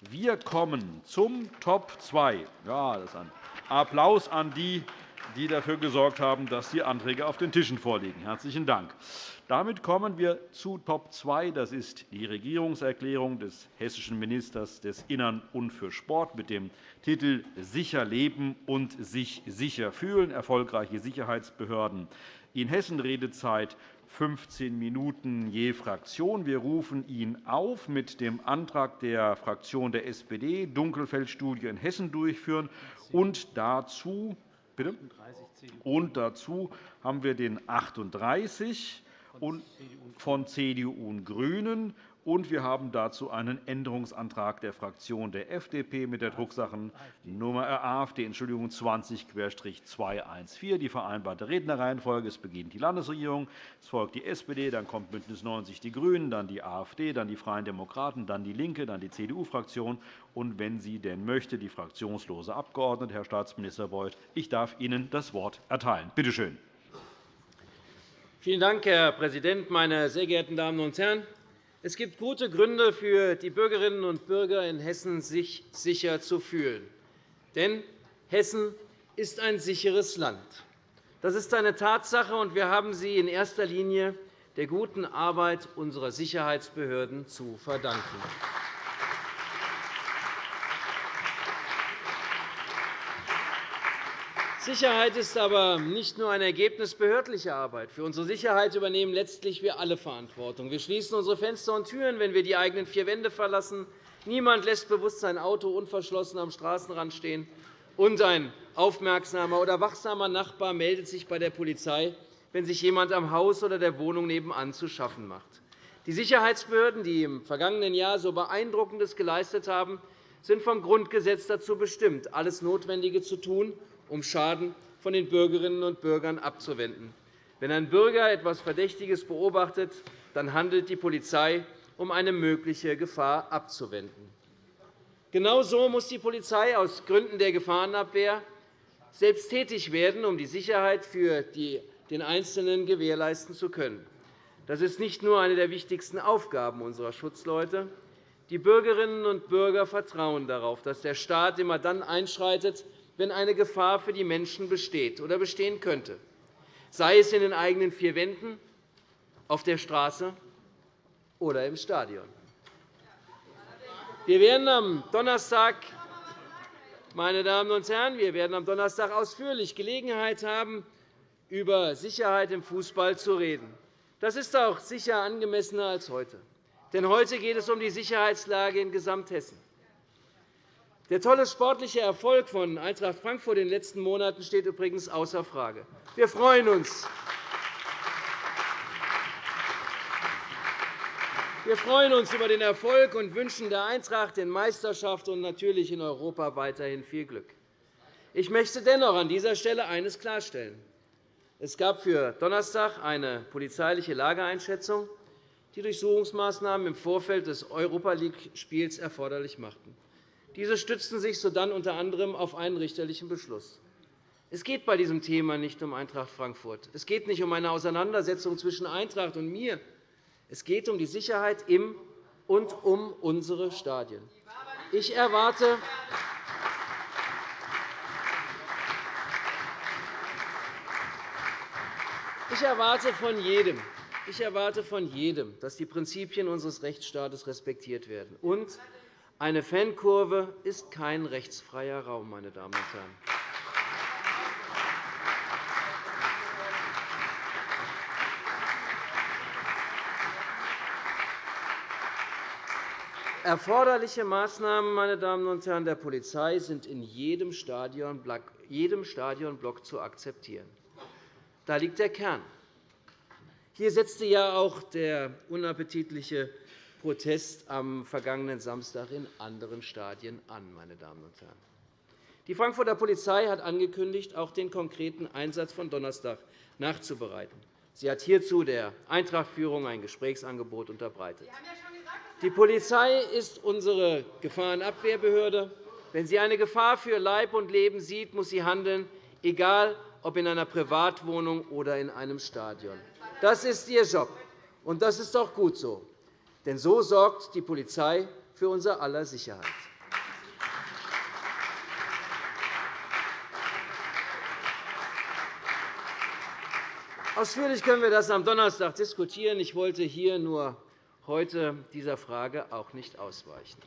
Wir kommen zum Top 2. Ja, das ist ein Applaus an die, die dafür gesorgt haben, dass die Anträge auf den Tischen vorliegen. Herzlichen Dank. Damit kommen wir zu Top 2. Das ist die Regierungserklärung des hessischen Ministers des Innern und für Sport mit dem Titel Sicher leben und sich sicher fühlen – erfolgreiche Sicherheitsbehörden in Hessen Redezeit 15 Minuten je Fraktion. Wir rufen ihn auf, mit dem Antrag der Fraktion der SPD Dunkelfeldstudie in Hessen durchführen. Und dazu, bitte? Und dazu haben wir den 38 von CDU und GRÜNEN und wir haben dazu einen Änderungsantrag der Fraktion der FDP mit der Drucksachennummer AfD Entschuldigung, 20-214. Die vereinbarte Rednerreihenfolge. Es beginnt die Landesregierung, es folgt die SPD, dann kommt BÜNDNIS 90 die GRÜNEN, dann die AfD, dann die Freien Demokraten, dann DIE LINKE, dann die CDU-Fraktion und, wenn sie denn möchte, die fraktionslose Abgeordnete. Herr Staatsminister Beuth, ich darf Ihnen das Wort erteilen. Bitte schön. Vielen Dank, Herr Präsident, meine sehr geehrten Damen und Herren! Es gibt gute Gründe für die Bürgerinnen und Bürger in Hessen, sich sicher zu fühlen. Denn Hessen ist ein sicheres Land. Das ist eine Tatsache, und wir haben sie in erster Linie der guten Arbeit unserer Sicherheitsbehörden zu verdanken. Sicherheit ist aber nicht nur ein Ergebnis behördlicher Arbeit. Für unsere Sicherheit übernehmen letztlich wir alle Verantwortung. Wir schließen unsere Fenster und Türen, wenn wir die eigenen vier Wände verlassen. Niemand lässt bewusst sein Auto unverschlossen am Straßenrand stehen. Und ein aufmerksamer oder wachsamer Nachbar meldet sich bei der Polizei, wenn sich jemand am Haus oder der Wohnung nebenan zu schaffen macht. Die Sicherheitsbehörden, die im vergangenen Jahr so Beeindruckendes geleistet haben, sind vom Grundgesetz dazu bestimmt, alles Notwendige zu tun, um Schaden von den Bürgerinnen und Bürgern abzuwenden. Wenn ein Bürger etwas Verdächtiges beobachtet, dann handelt die Polizei, um eine mögliche Gefahr abzuwenden. Genauso muss die Polizei aus Gründen der Gefahrenabwehr selbst tätig werden, um die Sicherheit für den Einzelnen gewährleisten zu können. Das ist nicht nur eine der wichtigsten Aufgaben unserer Schutzleute. Die Bürgerinnen und Bürger vertrauen darauf, dass der Staat immer dann einschreitet, wenn eine Gefahr für die Menschen besteht oder bestehen könnte, sei es in den eigenen vier Wänden, auf der Straße oder im Stadion. Wir werden am Donnerstag meine Damen und Herren, wir werden am Donnerstag ausführlich Gelegenheit haben, über Sicherheit im Fußball zu reden. Das ist auch sicher angemessener als heute. Denn heute geht es um die Sicherheitslage in Gesamthessen. Der tolle sportliche Erfolg von Eintracht Frankfurt in den letzten Monaten steht übrigens außer Frage. Wir freuen uns. Wir freuen uns über den Erfolg und wünschen der Eintracht in Meisterschaft und natürlich in Europa weiterhin viel Glück. Ich möchte dennoch an dieser Stelle eines klarstellen. Es gab für Donnerstag eine polizeiliche Lageeinschätzung, die Durchsuchungsmaßnahmen im Vorfeld des Europa League-Spiels erforderlich machten. Diese stützten sich sodann unter anderem auf einen richterlichen Beschluss. Es geht bei diesem Thema nicht um Eintracht Frankfurt. Es geht nicht um eine Auseinandersetzung zwischen Eintracht und mir. Es geht um die Sicherheit im und um unsere Stadien. Ich erwarte, ich erwarte von jedem, ich erwarte von jedem, dass die Prinzipien unseres Rechtsstaates respektiert werden. Und eine Fankurve ist kein rechtsfreier Raum, meine Damen und Herren. Erforderliche Maßnahmen meine Damen und Herren, der Polizei sind in jedem Stadionblock zu akzeptieren. Da liegt der Kern. Hier setzte ja auch der unappetitliche Protest am vergangenen Samstag in anderen Stadien an. Meine Damen und Herren. Die Frankfurter Polizei hat angekündigt, auch den konkreten Einsatz von Donnerstag nachzubereiten. Sie hat hierzu der Eintrachtführung ein Gesprächsangebot unterbreitet. Die Polizei ist unsere Gefahrenabwehrbehörde. Wenn sie eine Gefahr für Leib und Leben sieht, muss sie handeln, egal ob in einer Privatwohnung oder in einem Stadion. Das ist ihr Job, und das ist auch gut so. Denn so sorgt die Polizei für unser aller Sicherheit. Ausführlich können wir das am Donnerstag diskutieren. Ich wollte hier nur heute dieser Frage auch nicht ausweichen.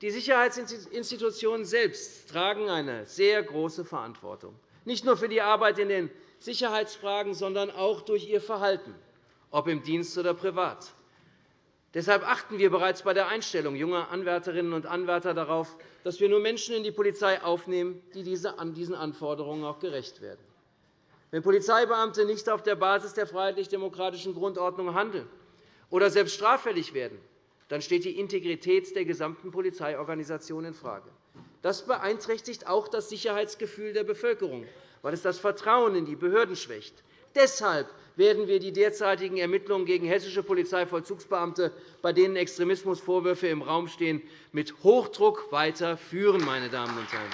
Die Sicherheitsinstitutionen selbst tragen eine sehr große Verantwortung, nicht nur für die Arbeit in den Sicherheitsfragen, sondern auch durch ihr Verhalten, ob im Dienst oder privat. Deshalb achten wir bereits bei der Einstellung junger Anwärterinnen und Anwärter darauf, dass wir nur Menschen in die Polizei aufnehmen, die diesen Anforderungen auch gerecht werden. Wenn Polizeibeamte nicht auf der Basis der freiheitlich-demokratischen Grundordnung handeln oder selbst straffällig werden, dann steht die Integrität der gesamten Polizeiorganisation infrage. Das beeinträchtigt auch das Sicherheitsgefühl der Bevölkerung, weil es das Vertrauen in die Behörden schwächt. Deshalb werden wir die derzeitigen Ermittlungen gegen hessische Polizeivollzugsbeamte, bei denen Extremismusvorwürfe im Raum stehen, mit Hochdruck weiterführen. Meine Damen und Herren.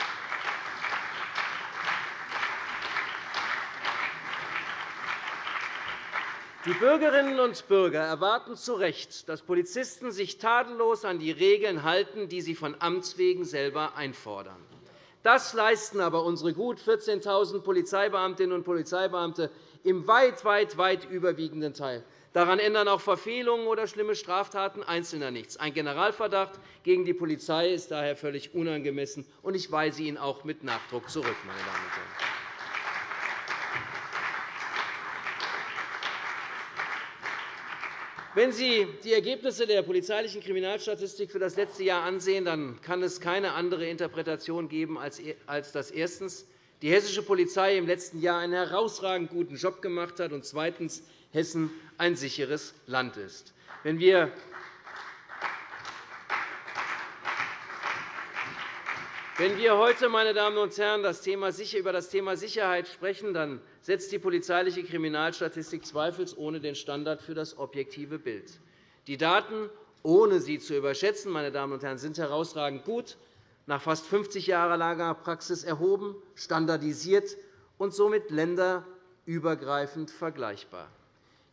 Die Bürgerinnen und Bürger erwarten zu Recht, dass Polizisten sich tadellos an die Regeln halten, die sie von Amts wegen selber einfordern. Das leisten aber unsere gut 14.000 Polizeibeamtinnen und Polizeibeamte im weit, weit, weit überwiegenden Teil. Daran ändern auch Verfehlungen oder schlimme Straftaten Einzelner nichts. Ein Generalverdacht gegen die Polizei ist daher völlig unangemessen, und ich weise ihn auch mit Nachdruck zurück. Meine Damen und Herren. Wenn Sie die Ergebnisse der polizeilichen Kriminalstatistik für das letzte Jahr ansehen, dann kann es keine andere Interpretation geben, als dass erstens die hessische Polizei im letzten Jahr einen herausragend guten Job gemacht hat und zweitens Hessen ein sicheres Land ist. Wenn wir Wenn wir heute meine Damen und Herren, über das Thema Sicherheit sprechen, dann setzt die polizeiliche Kriminalstatistik zweifelsohne den Standard für das objektive Bild. Die Daten, ohne sie zu überschätzen, meine Damen und Herren, sind herausragend gut, nach fast 50 Jahren langer Praxis erhoben, standardisiert und somit länderübergreifend vergleichbar.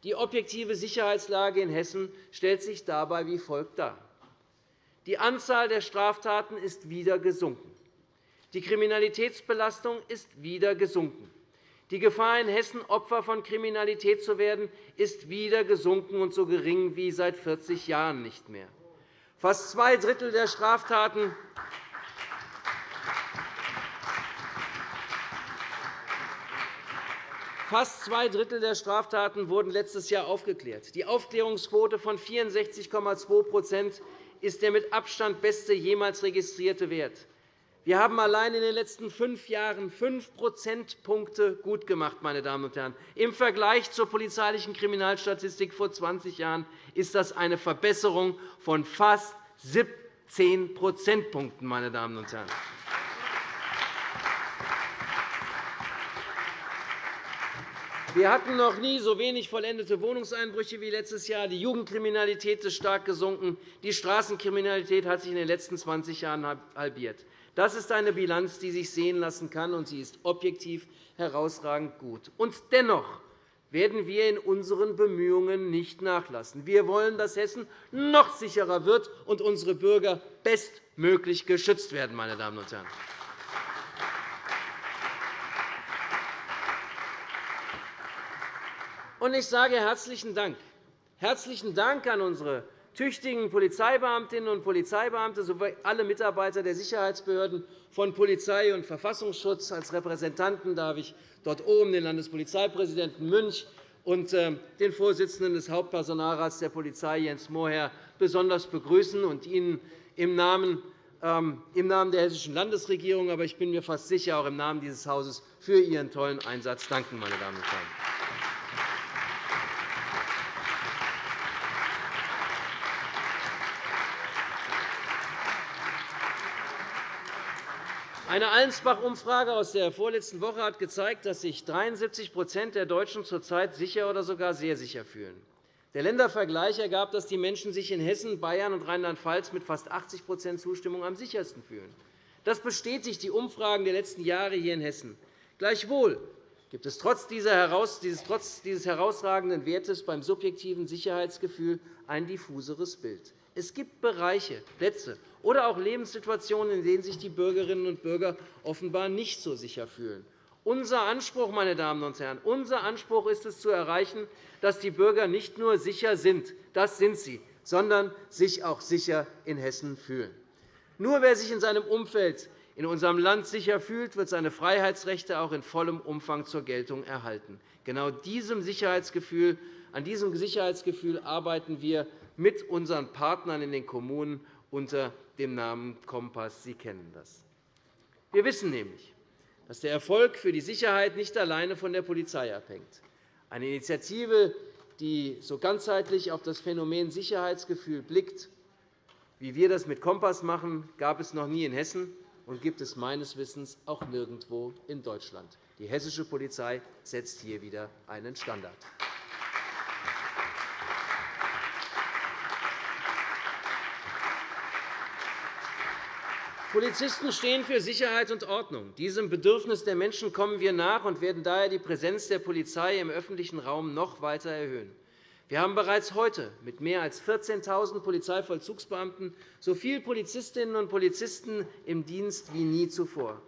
Die objektive Sicherheitslage in Hessen stellt sich dabei wie folgt dar. Die Anzahl der Straftaten ist wieder gesunken. Die Kriminalitätsbelastung ist wieder gesunken. Die Gefahr, in Hessen Opfer von Kriminalität zu werden, ist wieder gesunken und so gering wie seit 40 Jahren nicht mehr. Fast zwei Drittel der Straftaten Fast zwei Drittel der Straftaten wurden letztes Jahr aufgeklärt. Die Aufklärungsquote von 64,2% ist der mit Abstand beste jemals registrierte Wert. Wir haben allein in den letzten fünf Jahren fünf Prozentpunkte gut gemacht. Meine Damen und Herren. Im Vergleich zur polizeilichen Kriminalstatistik vor 20 Jahren ist das eine Verbesserung von fast 17 Prozentpunkten. Meine Damen und Herren. Wir hatten noch nie so wenig vollendete Wohnungseinbrüche wie letztes Jahr. Die Jugendkriminalität ist stark gesunken. Die Straßenkriminalität hat sich in den letzten 20 Jahren halbiert. Das ist eine Bilanz, die sich sehen lassen kann, und sie ist objektiv herausragend gut. Und dennoch werden wir in unseren Bemühungen nicht nachlassen. Wir wollen, dass Hessen noch sicherer wird und unsere Bürger bestmöglich geschützt werden. Meine Damen und Herren. Ich sage herzlichen Dank. Herzlichen Dank an unsere tüchtigen Polizeibeamtinnen und Polizeibeamte sowie alle Mitarbeiter der Sicherheitsbehörden von Polizei und Verfassungsschutz. Als Repräsentanten darf ich dort oben den Landespolizeipräsidenten Münch und äh, den Vorsitzenden des Hauptpersonalrats der Polizei, Jens Mohr, besonders begrüßen und Ihnen im Namen ähm, im Namen der Hessischen Landesregierung, aber ich bin mir fast sicher auch im Namen dieses Hauses für Ihren tollen Einsatz danken. Meine Damen und Herren. Eine Allensbach-Umfrage aus der vorletzten Woche hat gezeigt, dass sich 73% der Deutschen zurzeit sicher oder sogar sehr sicher fühlen. Der Ländervergleich ergab, dass die Menschen sich in Hessen, Bayern und Rheinland-Pfalz mit fast 80% Zustimmung am sichersten fühlen. Das bestätigt die Umfragen der letzten Jahre hier in Hessen. Gleichwohl gibt es trotz dieses herausragenden Wertes beim subjektiven Sicherheitsgefühl ein diffuseres Bild. Es gibt Bereiche, Plätze oder auch Lebenssituationen, in denen sich die Bürgerinnen und Bürger offenbar nicht so sicher fühlen. Unser Anspruch, meine Damen und Herren, unser Anspruch ist es, zu erreichen, dass die Bürger nicht nur sicher sind, das sind sie, sondern sich auch sicher in Hessen fühlen. Nur wer sich in seinem Umfeld in unserem Land sicher fühlt, wird seine Freiheitsrechte auch in vollem Umfang zur Geltung erhalten. Genau diesem Sicherheitsgefühl, an diesem Sicherheitsgefühl arbeiten wir mit unseren Partnern in den Kommunen unter dem Namen Kompass. Sie kennen das. Wir wissen nämlich, dass der Erfolg für die Sicherheit nicht alleine von der Polizei abhängt. Eine Initiative, die so ganzheitlich auf das Phänomen Sicherheitsgefühl blickt, wie wir das mit Kompass machen, gab es noch nie in Hessen und gibt es meines Wissens auch nirgendwo in Deutschland. Die hessische Polizei setzt hier wieder einen Standard. Polizisten stehen für Sicherheit und Ordnung. Diesem Bedürfnis der Menschen kommen wir nach und werden daher die Präsenz der Polizei im öffentlichen Raum noch weiter erhöhen. Wir haben bereits heute mit mehr als 14.000 Polizeivollzugsbeamten so viele Polizistinnen und Polizisten im Dienst wie nie zuvor.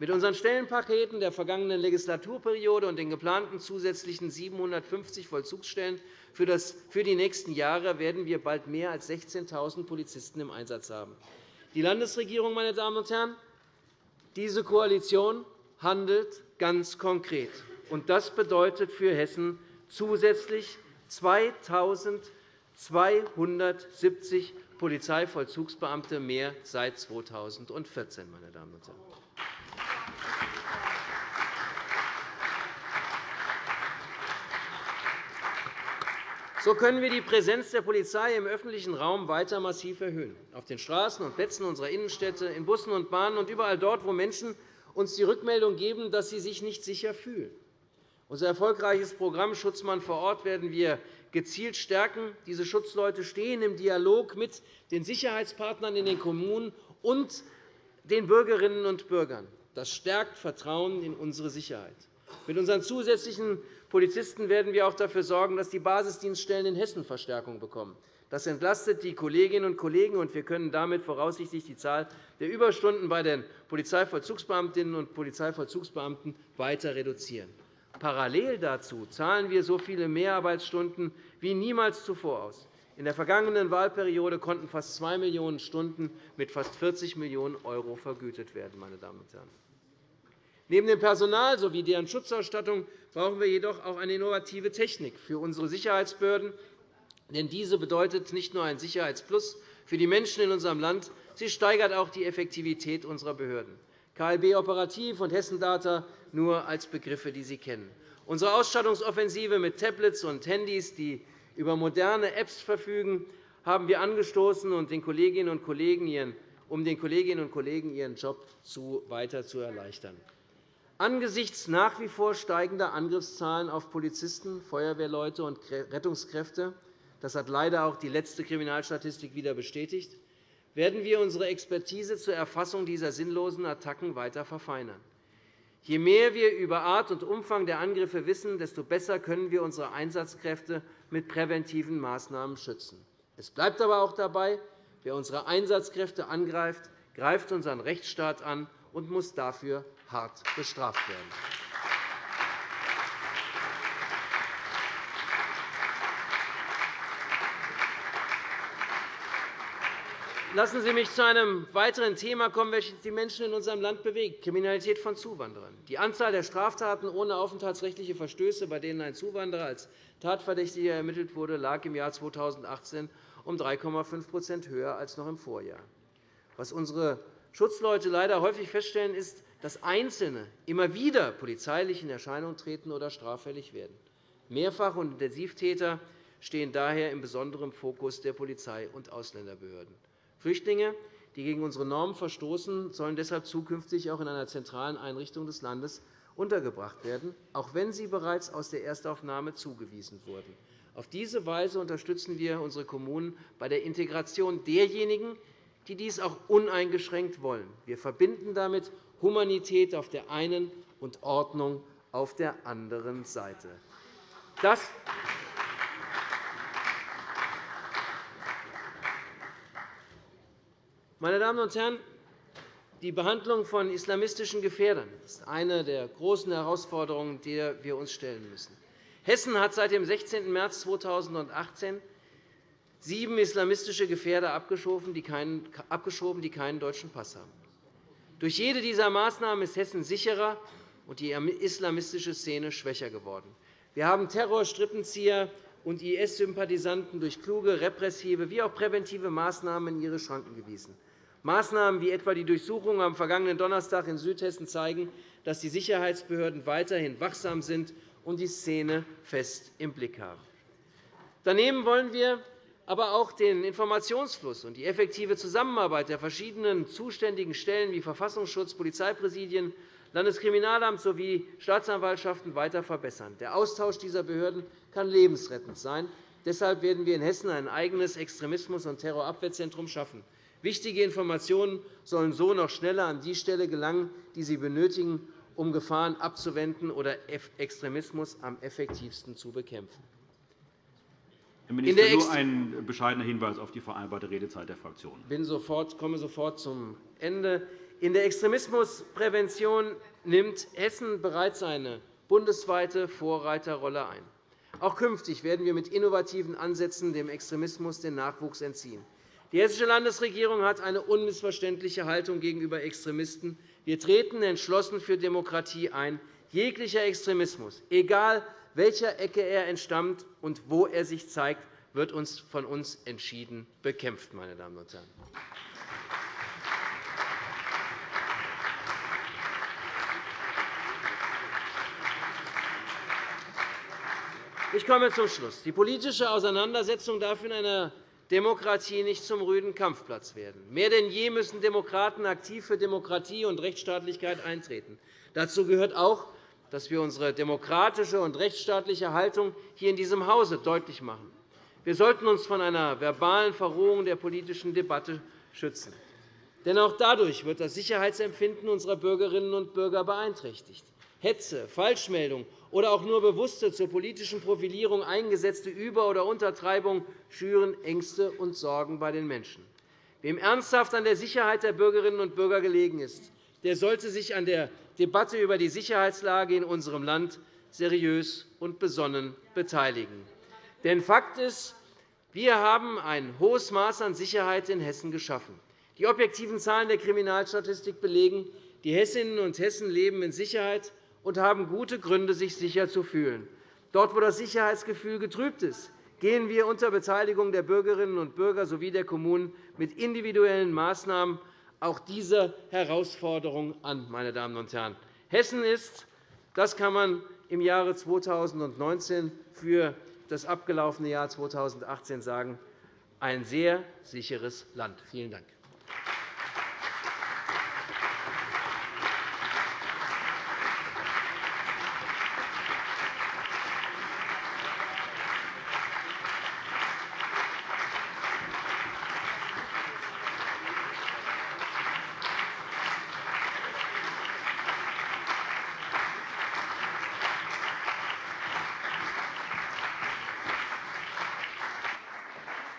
Mit unseren Stellenpaketen der vergangenen Legislaturperiode und den geplanten zusätzlichen 750 Vollzugsstellen für die nächsten Jahre werden wir bald mehr als 16.000 Polizisten im Einsatz haben. Die Landesregierung, meine Damen und Herren, diese Koalition handelt ganz konkret. Das bedeutet für Hessen zusätzlich 2.270 Polizeivollzugsbeamte mehr seit 2014. Meine Damen und Herren. So können wir die Präsenz der Polizei im öffentlichen Raum weiter massiv erhöhen. Auf den Straßen und Plätzen unserer Innenstädte, in Bussen und Bahnen und überall dort, wo Menschen uns die Rückmeldung geben, dass sie sich nicht sicher fühlen. Unser erfolgreiches Programm Schutzmann vor Ort werden wir gezielt stärken. Diese Schutzleute stehen im Dialog mit den Sicherheitspartnern in den Kommunen und den Bürgerinnen und Bürgern. Das stärkt Vertrauen in unsere Sicherheit. Mit unseren zusätzlichen Polizisten werden wir auch dafür sorgen, dass die Basisdienststellen in Hessen Verstärkung bekommen. Das entlastet die Kolleginnen und Kollegen, und wir können damit voraussichtlich die Zahl der Überstunden bei den Polizeivollzugsbeamtinnen und Polizeivollzugsbeamten weiter reduzieren. Parallel dazu zahlen wir so viele Mehrarbeitsstunden wie niemals zuvor aus. In der vergangenen Wahlperiode konnten fast 2 Millionen Stunden mit fast 40 Millionen € vergütet werden. Meine Damen und Herren. Neben dem Personal sowie deren Schutzausstattung brauchen wir jedoch auch eine innovative Technik für unsere Sicherheitsbehörden. Denn diese bedeutet nicht nur ein Sicherheitsplus für die Menschen in unserem Land, sie steigert auch die Effektivität unserer Behörden. KLB Operativ und Hessendata nur als Begriffe, die Sie kennen. Unsere Ausstattungsoffensive mit Tablets und Handys, die über moderne Apps verfügen, haben wir angestoßen, um den Kolleginnen und Kollegen ihren Job weiter zu erleichtern. Angesichts nach wie vor steigender Angriffszahlen auf Polizisten, Feuerwehrleute und Rettungskräfte – das hat leider auch die letzte Kriminalstatistik wieder bestätigt – werden wir unsere Expertise zur Erfassung dieser sinnlosen Attacken weiter verfeinern. Je mehr wir über Art und Umfang der Angriffe wissen, desto besser können wir unsere Einsatzkräfte mit präventiven Maßnahmen schützen. Es bleibt aber auch dabei, wer unsere Einsatzkräfte angreift, greift unseren Rechtsstaat an und muss dafür hart bestraft werden. Lassen Sie mich zu einem weiteren Thema kommen, welches die Menschen in unserem Land bewegt, Kriminalität von Zuwanderern. Die Anzahl der Straftaten ohne aufenthaltsrechtliche Verstöße, bei denen ein Zuwanderer als Tatverdächtiger ermittelt wurde, lag im Jahr 2018 um 3,5% höher als noch im Vorjahr. Was unsere Schutzleute leider häufig feststellen, ist, dass Einzelne immer wieder polizeilich in Erscheinung treten oder straffällig werden. Mehrfach- und Intensivtäter stehen daher im besonderen Fokus der Polizei und Ausländerbehörden. Flüchtlinge, die gegen unsere Normen verstoßen, sollen deshalb zukünftig auch in einer zentralen Einrichtung des Landes untergebracht werden, auch wenn sie bereits aus der Erstaufnahme zugewiesen wurden. Auf diese Weise unterstützen wir unsere Kommunen bei der Integration derjenigen, die dies auch uneingeschränkt wollen. Wir verbinden damit Humanität auf der einen und Ordnung auf der anderen Seite. Meine Damen und Herren, die Behandlung von islamistischen Gefährdern ist eine der großen Herausforderungen, der wir uns stellen müssen. Hessen hat seit dem 16. März 2018 sieben islamistische Gefährder abgeschoben, die keinen deutschen Pass haben. Durch jede dieser Maßnahmen ist Hessen sicherer und die islamistische Szene schwächer geworden. Wir haben Terror, Strippenzieher und IS-Sympathisanten durch kluge repressive wie auch präventive Maßnahmen in ihre Schranken gewiesen. Maßnahmen wie etwa die Durchsuchung am vergangenen Donnerstag in Südhessen zeigen, dass die Sicherheitsbehörden weiterhin wachsam sind und die Szene fest im Blick haben. Daneben wollen wir aber auch den Informationsfluss und die effektive Zusammenarbeit der verschiedenen zuständigen Stellen wie Verfassungsschutz, Polizeipräsidien, Landeskriminalamt sowie Staatsanwaltschaften weiter verbessern. Der Austausch dieser Behörden kann lebensrettend sein. Deshalb werden wir in Hessen ein eigenes Extremismus- und Terrorabwehrzentrum schaffen. Wichtige Informationen sollen so noch schneller an die Stelle gelangen, die sie benötigen, um Gefahren abzuwenden oder Extremismus am effektivsten zu bekämpfen. Herr Minister, nur ein bescheidener Hinweis auf die vereinbarte Redezeit der Fraktionen. Ich komme sofort zum Ende. In der Extremismusprävention nimmt Hessen bereits eine bundesweite Vorreiterrolle ein. Auch künftig werden wir mit innovativen Ansätzen dem Extremismus den Nachwuchs entziehen. Die Hessische Landesregierung hat eine unmissverständliche Haltung gegenüber Extremisten. Wir treten entschlossen für Demokratie ein. Jeglicher Extremismus, egal welcher Ecke er entstammt und wo er sich zeigt, wird uns von uns entschieden bekämpft. Meine Damen und Herren. Ich komme zum Schluss. Die politische Auseinandersetzung darf in einer Demokratie nicht zum rüden Kampfplatz werden. Mehr denn je müssen Demokraten aktiv für Demokratie und Rechtsstaatlichkeit eintreten. Dazu gehört auch, dass wir unsere demokratische und rechtsstaatliche Haltung hier in diesem Hause deutlich machen. Wir sollten uns von einer verbalen Verrohung der politischen Debatte schützen. Denn auch dadurch wird das Sicherheitsempfinden unserer Bürgerinnen und Bürger beeinträchtigt. Hetze, Falschmeldung oder auch nur bewusste zur politischen Profilierung eingesetzte Über- oder Untertreibung schüren Ängste und Sorgen bei den Menschen. Wem ernsthaft an der Sicherheit der Bürgerinnen und Bürger gelegen ist, der sollte sich an der Debatte über die Sicherheitslage in unserem Land seriös und besonnen beteiligen. Denn Fakt ist, wir haben ein hohes Maß an Sicherheit in Hessen geschaffen. Die objektiven Zahlen der Kriminalstatistik belegen, die Hessinnen und Hessen leben in Sicherheit und haben gute Gründe, sich sicher zu fühlen. Dort, wo das Sicherheitsgefühl getrübt ist, gehen wir unter Beteiligung der Bürgerinnen und Bürger sowie der Kommunen mit individuellen Maßnahmen auch diese Herausforderung an. Meine Damen und Herren. Hessen ist, das kann man im Jahre 2019 für das abgelaufene Jahr 2018 sagen, ein sehr sicheres Land. Vielen Dank.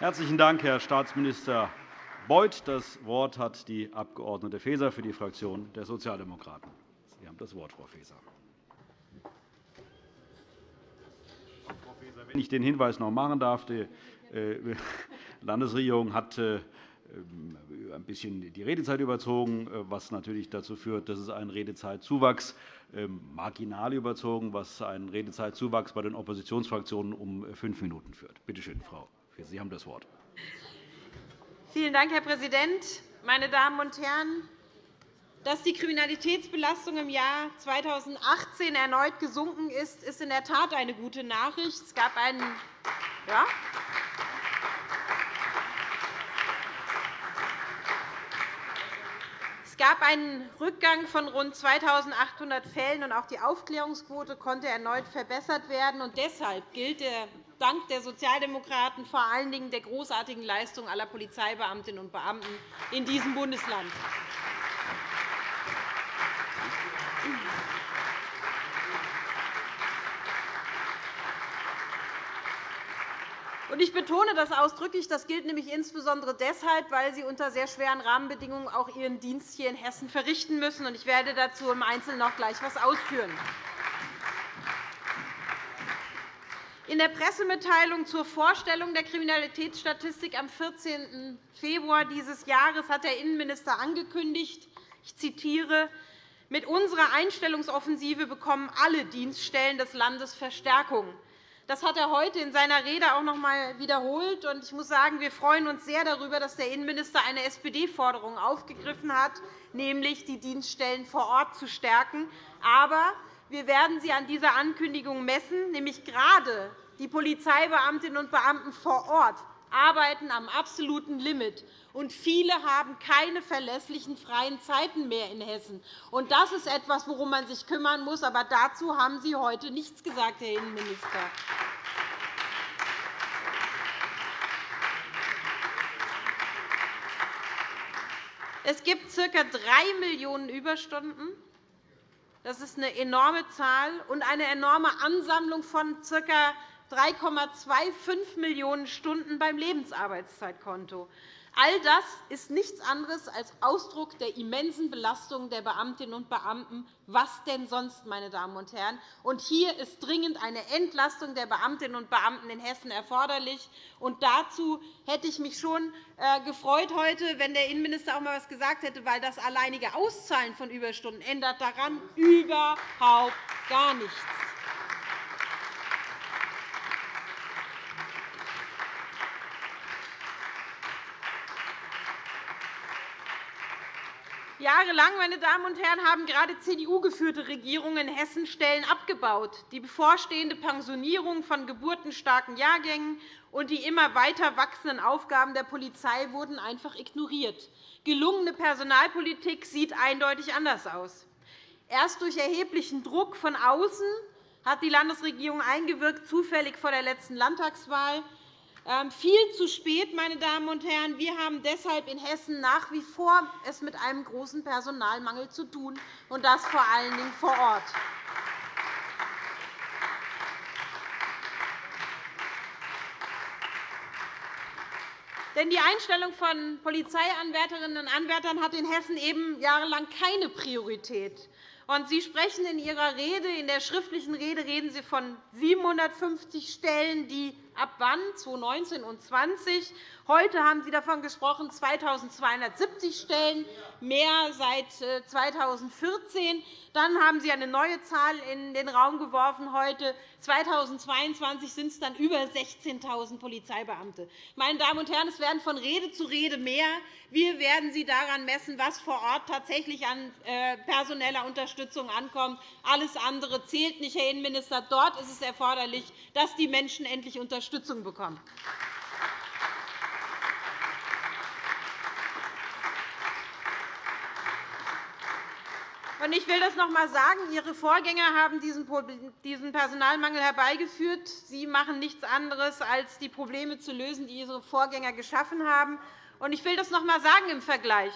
Herzlichen Dank, Herr Staatsminister Beuth. Das Wort hat die Abg. Faeser für die Fraktion der Sozialdemokraten. Sie haben das Wort, Frau Faeser. Wenn ich den Hinweis noch machen darf, die äh, Landesregierung hat äh, ein bisschen die Redezeit überzogen, äh, was natürlich dazu führt, dass es einen Redezeitzuwachs marginal überzogen, was einen Redezeitzuwachs bei den Oppositionsfraktionen um fünf Minuten führt. Bitte schön, Frau Sie haben das Wort. Vielen Dank, Herr Präsident. Meine Damen und Herren! Dass die Kriminalitätsbelastung im Jahr 2018 erneut gesunken ist, ist in der Tat eine gute Nachricht. Es gab einen ja? Es gab einen Rückgang von rund 2.800 Fällen, und auch die Aufklärungsquote konnte erneut verbessert werden. deshalb gilt der Dank der Sozialdemokraten vor allen Dingen der großartigen Leistung aller Polizeibeamtinnen und Beamten in diesem Bundesland. Ich betone das ausdrücklich. Das gilt nämlich insbesondere deshalb, weil Sie unter sehr schweren Rahmenbedingungen auch Ihren Dienst hier in Hessen verrichten müssen. Ich werde dazu im Einzelnen noch gleich etwas ausführen. In der Pressemitteilung zur Vorstellung der Kriminalitätsstatistik am 14. Februar dieses Jahres hat der Innenminister angekündigt, ich zitiere, mit unserer Einstellungsoffensive bekommen alle Dienststellen des Landes Verstärkung. Das hat er heute in seiner Rede auch noch einmal wiederholt. Ich muss sagen, wir freuen uns sehr darüber, dass der Innenminister eine SPD-Forderung aufgegriffen hat, nämlich die Dienststellen vor Ort zu stärken. Aber wir werden Sie an dieser Ankündigung messen, nämlich gerade die Polizeibeamtinnen und Beamten vor Ort arbeiten am absoluten Limit, und viele haben keine verlässlichen freien Zeiten mehr in Hessen. Das ist etwas, worum man sich kümmern muss. Aber dazu haben Sie heute nichts gesagt, Herr Innenminister. Es gibt ca. 3 Millionen Überstunden. Das ist eine enorme Zahl und eine enorme Ansammlung von ca. 3,25 Millionen Stunden beim Lebensarbeitszeitkonto. All das ist nichts anderes als Ausdruck der immensen Belastung der Beamtinnen und Beamten. Was denn sonst, meine Damen und Herren? Und hier ist dringend eine Entlastung der Beamtinnen und Beamten in Hessen erforderlich. Und dazu hätte ich mich schon äh, gefreut heute, wenn der Innenminister auch einmal etwas gesagt hätte, weil das alleinige Auszahlen von Überstunden ändert daran überhaupt gar nichts. Jahrelang meine Damen und Herren, haben gerade CDU-geführte Regierungen in Hessen Stellen abgebaut. Die bevorstehende Pensionierung von geburtenstarken Jahrgängen und die immer weiter wachsenden Aufgaben der Polizei wurden einfach ignoriert. Gelungene Personalpolitik sieht eindeutig anders aus. Erst durch erheblichen Druck von außen hat die Landesregierung eingewirkt, zufällig vor der letzten Landtagswahl, ähm, viel zu spät, meine Damen und Herren. Wir haben deshalb in Hessen nach wie vor es mit einem großen Personalmangel zu tun, und das vor allen Dingen vor Ort. Denn die Einstellung von Polizeianwärterinnen und Anwärtern hat in Hessen eben jahrelang keine Priorität. Sie sprechen in Ihrer Rede, in der schriftlichen Rede, reden Sie von 750 Stellen, die ab wann? 2019 und 2020. Heute haben Sie davon gesprochen, 2.270 Stellen, mehr seit 2014. Äh, dann haben Sie eine neue Zahl in den Raum geworfen. Heute, 2022, sind es dann über 16.000 Polizeibeamte. Meine Damen und Herren, es werden von Rede zu Rede mehr. Wir werden Sie daran messen, was vor Ort tatsächlich an äh, personeller Unterstützung ankommt. Alles andere zählt nicht, Herr Innenminister. Dort ist es erforderlich, dass die Menschen endlich Unterstützung bekommen. Ich will das noch einmal sagen. Ihre Vorgänger haben diesen Personalmangel herbeigeführt. Sie machen nichts anderes, als die Probleme zu lösen, die Ihre Vorgänger geschaffen haben. Ich will das noch einmal sagen im Vergleich.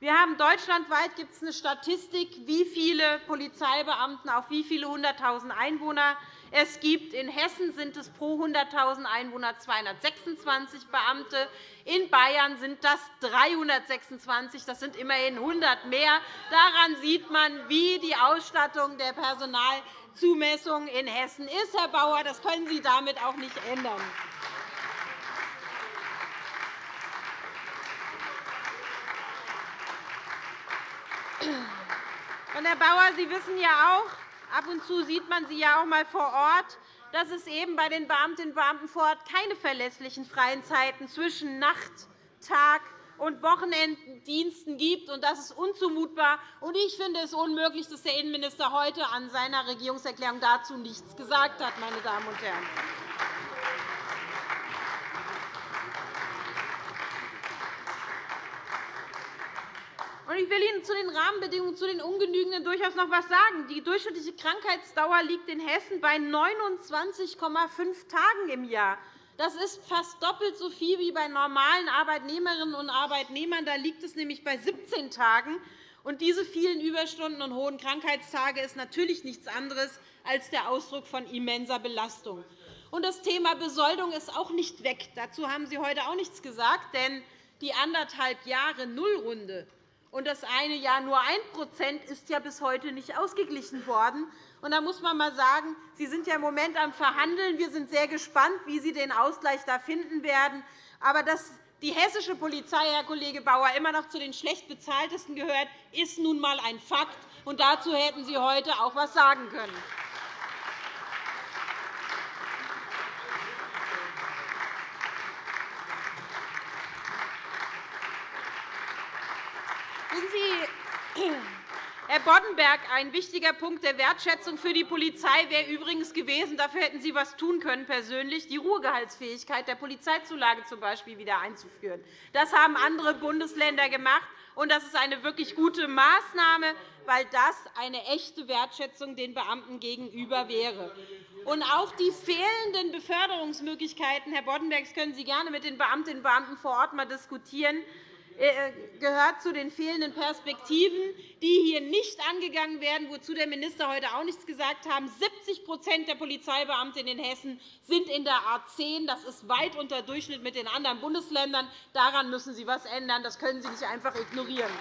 Wir haben deutschlandweit gibt es eine Statistik, wie viele Polizeibeamten auf wie viele 100.000 Einwohner es gibt. In Hessen sind es pro 100.000 Einwohner 226 Beamte. In Bayern sind das 326. Das sind immerhin 100 mehr. Daran sieht man, wie die Ausstattung der Personalzumessung in Hessen ist, Herr Bauer. Das können Sie damit auch nicht ändern. Herr Bauer, Sie wissen ja auch, ab und zu sieht man Sie ja auch einmal vor Ort, dass es eben bei den Beamtinnen und Beamten vor Ort keine verlässlichen freien Zeiten zwischen Nacht, Tag und Wochenenddiensten gibt. Das ist unzumutbar. Ich finde es unmöglich, dass der Innenminister heute an seiner Regierungserklärung dazu nichts gesagt hat. Meine Damen und Herren. Ich will Ihnen zu den Rahmenbedingungen, zu den Ungenügenden durchaus noch etwas sagen. Die durchschnittliche Krankheitsdauer liegt in Hessen bei 29,5 Tagen im Jahr. Das ist fast doppelt so viel wie bei normalen Arbeitnehmerinnen und Arbeitnehmern. Da liegt es nämlich bei 17 Tagen. Und diese vielen Überstunden und hohen Krankheitstage ist natürlich nichts anderes als der Ausdruck von immenser Belastung. Und das Thema Besoldung ist auch nicht weg. Dazu haben Sie heute auch nichts gesagt. Denn die anderthalb Jahre Nullrunde und das eine Jahr nur 1% ist ja bis heute nicht ausgeglichen worden. Und da muss man einmal sagen, Sie sind ja im Moment am Verhandeln. Wir sind sehr gespannt, wie Sie den Ausgleich da finden werden. Aber dass die hessische Polizei, Herr Kollege Bauer, immer noch zu den schlecht bezahltesten gehört, ist nun einmal ein Fakt. Und dazu hätten Sie heute auch etwas sagen können. Herr Boddenberg, ein wichtiger Punkt der Wertschätzung für die Polizei wäre übrigens gewesen, dafür hätten Sie etwas tun können, persönlich, die Ruhegehaltsfähigkeit der Polizeizulage zum Beispiel wieder einzuführen. Das haben andere Bundesländer gemacht, und das ist eine wirklich gute Maßnahme, weil das eine echte Wertschätzung den Beamten gegenüber wäre. Und auch die fehlenden Beförderungsmöglichkeiten, Herr Boddenberg, können Sie gerne mit den Beamtinnen und Beamten vor Ort mal diskutieren. Äh, gehört zu den fehlenden Perspektiven, die hier nicht angegangen werden, wozu der Minister heute auch nichts gesagt hat. 70% der Polizeibeamten in Hessen sind in der A 10. Das ist weit unter Durchschnitt mit den anderen Bundesländern. Daran müssen Sie etwas ändern. Das können Sie nicht einfach ignorieren.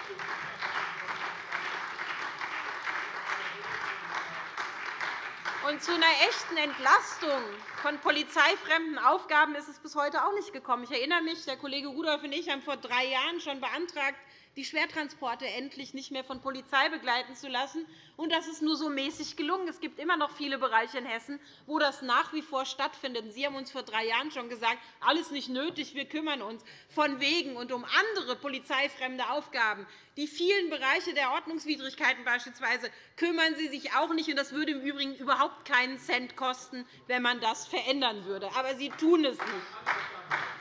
Und zu einer echten Entlastung von polizeifremden Aufgaben ist es bis heute auch nicht gekommen. Ich erinnere mich, der Kollege Rudolph und ich haben vor drei Jahren schon beantragt, die Schwertransporte endlich nicht mehr von Polizei begleiten zu lassen. Und das ist nur so mäßig gelungen. Es gibt immer noch viele Bereiche in Hessen, wo das nach wie vor stattfindet. Sie haben uns vor drei Jahren schon gesagt, alles nicht nötig, wir kümmern uns. Von wegen und um andere polizeifremde Aufgaben, die vielen Bereiche der Ordnungswidrigkeiten beispielsweise, kümmern Sie sich auch nicht. Das würde im Übrigen überhaupt keinen Cent kosten, wenn man das verändern würde. Aber Sie tun es nicht.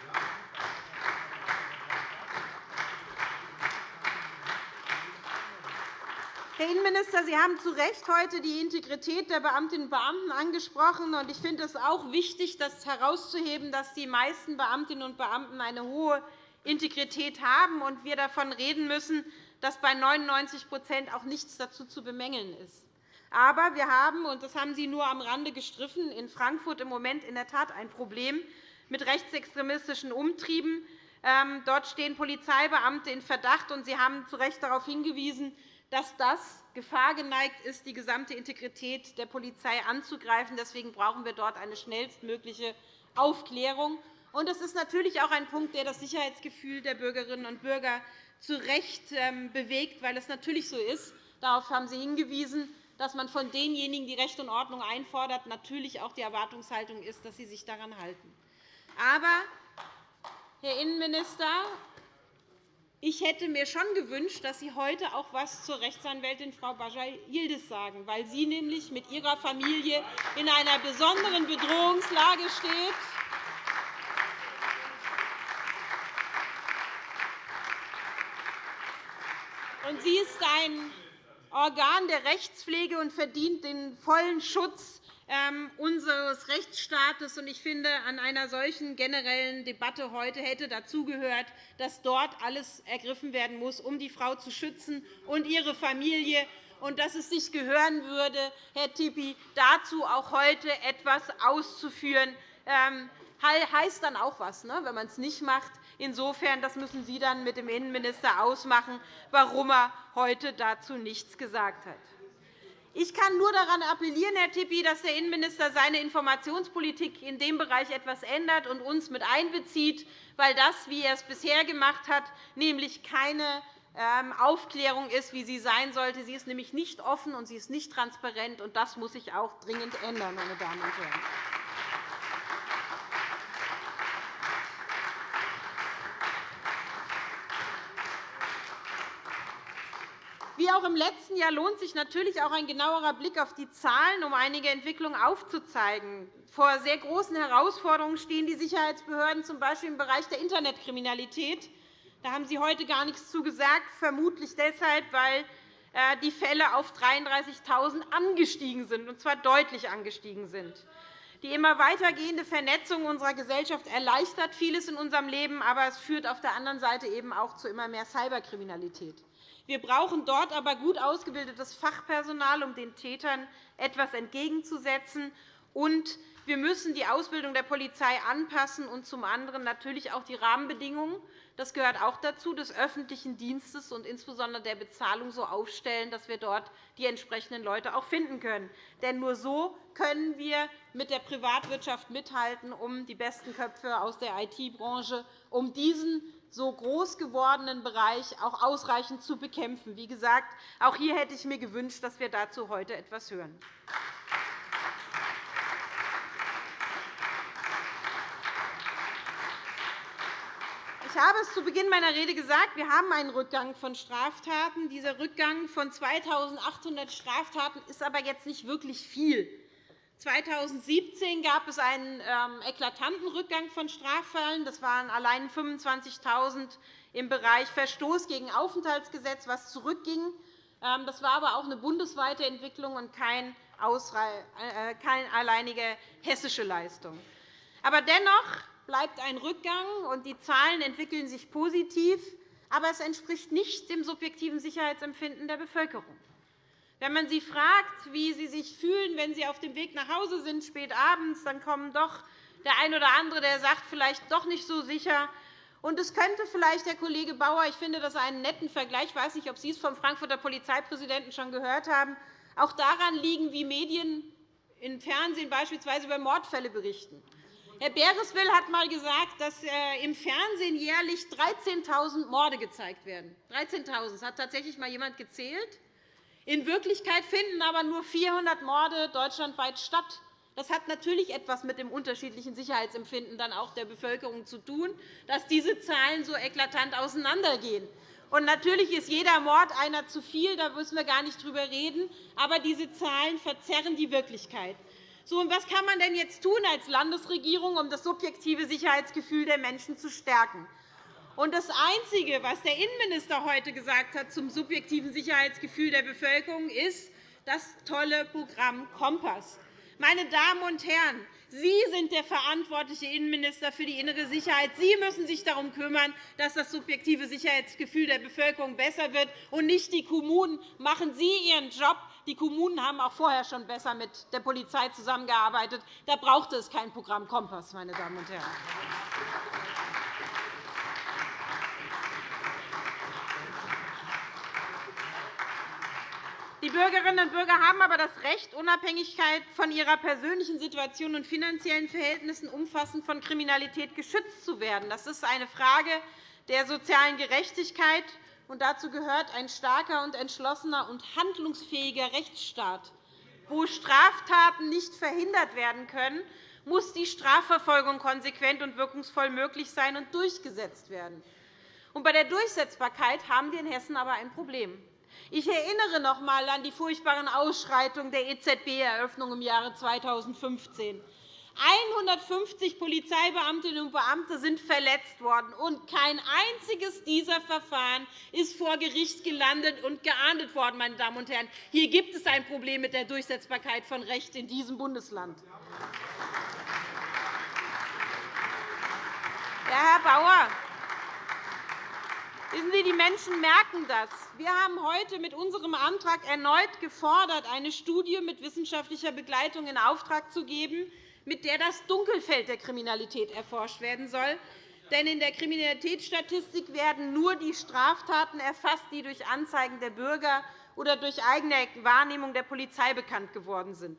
Herr Innenminister, Sie haben zu Recht heute die Integrität der Beamtinnen und Beamten angesprochen. Ich finde es auch wichtig, das herauszuheben, dass die meisten Beamtinnen und Beamten eine hohe Integrität haben und wir davon reden müssen, dass bei 99% auch nichts dazu zu bemängeln ist. Aber wir haben, und das haben Sie nur am Rande gestriffen, in Frankfurt im Moment in der Tat ein Problem mit rechtsextremistischen Umtrieben. Ähm, dort stehen Polizeibeamte in Verdacht, und Sie haben zu Recht darauf hingewiesen, dass das Gefahr geneigt ist, die gesamte Integrität der Polizei anzugreifen. Deswegen brauchen wir dort eine schnellstmögliche Aufklärung. Das ist natürlich auch ein Punkt, der das Sicherheitsgefühl der Bürgerinnen und Bürger zu Recht ähm, bewegt, weil es natürlich so ist. Darauf haben Sie hingewiesen, dass man von denjenigen, die Recht und Ordnung einfordert, natürlich auch die Erwartungshaltung ist, dass sie sich daran halten. Aber, Herr Innenminister, ich hätte mir schon gewünscht, dass Sie heute auch etwas zur Rechtsanwältin Frau Bajar-Yildiz sagen, weil sie nämlich mit ihrer Familie in einer besonderen Bedrohungslage steht. Sie ist ein Organ der Rechtspflege und verdient den vollen Schutz unseres Rechtsstaates. Ich finde, an einer solchen generellen Debatte heute hätte dazugehört, dass dort alles ergriffen werden muss, um die Frau zu schützen und ihre Familie und dass es sich gehören würde, Herr Tippi, dazu auch heute etwas auszuführen. Ähm, heißt dann auch etwas, ne, wenn man es nicht macht. Insofern das müssen Sie dann mit dem Innenminister ausmachen, warum er heute dazu nichts gesagt hat. Ich kann nur daran appellieren, Herr Tippi, dass der Innenminister seine Informationspolitik in dem Bereich etwas ändert und uns mit einbezieht, weil das, wie er es bisher gemacht hat, nämlich keine ähm, Aufklärung ist, wie sie sein sollte. Sie ist nämlich nicht offen und sie ist nicht transparent. und Das muss sich auch dringend ändern, meine Damen und Herren. Wie auch im letzten Jahr lohnt sich natürlich auch ein genauerer Blick auf die Zahlen, um einige Entwicklungen aufzuzeigen. Vor sehr großen Herausforderungen stehen die Sicherheitsbehörden, z. B. im Bereich der Internetkriminalität. Da haben Sie heute gar nichts zu gesagt, vermutlich deshalb, weil äh, die Fälle auf 33.000 angestiegen sind, und zwar deutlich angestiegen sind. Die immer weitergehende Vernetzung unserer Gesellschaft erleichtert vieles in unserem Leben, aber es führt auf der anderen Seite eben auch zu immer mehr Cyberkriminalität. Wir brauchen dort aber gut ausgebildetes Fachpersonal, um den Tätern etwas entgegenzusetzen. Und wir müssen die Ausbildung der Polizei anpassen und zum anderen natürlich auch die Rahmenbedingungen das gehört auch dazu, des öffentlichen Dienstes und insbesondere der Bezahlung so aufstellen, dass wir dort die entsprechenden Leute auch finden können. Denn nur so können wir mit der Privatwirtschaft mithalten, um die besten Köpfe aus der IT-Branche, um diesen so groß gewordenen Bereich auch ausreichend zu bekämpfen. Wie gesagt, auch hier hätte ich mir gewünscht, dass wir dazu heute etwas hören. Ich habe es zu Beginn meiner Rede gesagt, wir haben einen Rückgang von Straftaten. Dieser Rückgang von 2.800 Straftaten ist aber jetzt nicht wirklich viel. 2017 gab es einen ähm, eklatanten Rückgang von Straffällen. Das waren allein 25.000 im Bereich Verstoß gegen Aufenthaltsgesetz, was zurückging. Ähm, das war aber auch eine bundesweite Entwicklung und keine äh, alleinige hessische Leistung. Aber dennoch bleibt ein Rückgang, und die Zahlen entwickeln sich positiv. Aber es entspricht nicht dem subjektiven Sicherheitsempfinden der Bevölkerung. Wenn man sie fragt, wie sie sich fühlen, wenn sie auf dem Weg nach Hause sind, spät abends, dann kommt doch der eine oder andere, der sagt, vielleicht doch nicht so sicher. Und es könnte vielleicht, Herr Kollege Bauer, ich finde das einen netten Vergleich, ich weiß nicht, ob Sie es vom Frankfurter Polizeipräsidenten schon gehört haben, auch daran liegen, wie Medien im Fernsehen beispielsweise über Mordfälle berichten. Herr Bereswil hat einmal gesagt, dass äh, im Fernsehen jährlich 13.000 Morde gezeigt werden. 13.000. Das hat tatsächlich einmal jemand gezählt. In Wirklichkeit finden aber nur 400 Morde deutschlandweit statt. Das hat natürlich etwas mit dem unterschiedlichen Sicherheitsempfinden dann auch der Bevölkerung zu tun, dass diese Zahlen so eklatant auseinandergehen. Und natürlich ist jeder Mord einer zu viel, da müssen wir gar nicht drüber reden. Aber diese Zahlen verzerren die Wirklichkeit. So, und was kann man denn jetzt tun als Landesregierung, um das subjektive Sicherheitsgefühl der Menschen zu stärken? Und das Einzige, was der Innenminister heute gesagt hat zum subjektiven Sicherheitsgefühl der Bevölkerung, ist das tolle Programm Kompass. Meine Damen und Herren, Sie sind der verantwortliche Innenminister für die innere Sicherheit. Sie müssen sich darum kümmern, dass das subjektive Sicherheitsgefühl der Bevölkerung besser wird, und nicht die Kommunen. Machen Sie Ihren Job. Die Kommunen haben auch vorher schon besser mit der Polizei zusammengearbeitet. Da brauchte es kein Programm Kompass, meine Damen und Herren. Die Bürgerinnen und Bürger haben aber das Recht, Unabhängigkeit von ihrer persönlichen Situation und finanziellen Verhältnissen umfassend von Kriminalität geschützt zu werden. Das ist eine Frage der sozialen Gerechtigkeit. Und dazu gehört ein starker und entschlossener und handlungsfähiger Rechtsstaat. Wo Straftaten nicht verhindert werden können, muss die Strafverfolgung konsequent und wirkungsvoll möglich sein und durchgesetzt werden. Bei der Durchsetzbarkeit haben wir in Hessen aber ein Problem. Ich erinnere noch einmal an die furchtbaren Ausschreitungen der EZB-Eröffnung im Jahre 2015. 150 Polizeibeamtinnen und Beamte sind verletzt worden, und kein einziges dieser Verfahren ist vor Gericht gelandet und geahndet worden. Meine Damen und Herren. Hier gibt es ein Problem mit der Durchsetzbarkeit von Recht in diesem Bundesland. Ja, Herr Bauer, Wissen Sie, die Menschen merken das. Wir haben heute mit unserem Antrag erneut gefordert, eine Studie mit wissenschaftlicher Begleitung in Auftrag zu geben, mit der das Dunkelfeld der Kriminalität erforscht werden soll. Denn in der Kriminalitätsstatistik werden nur die Straftaten erfasst, die durch Anzeigen der Bürger oder durch eigene Wahrnehmung der Polizei bekannt geworden sind.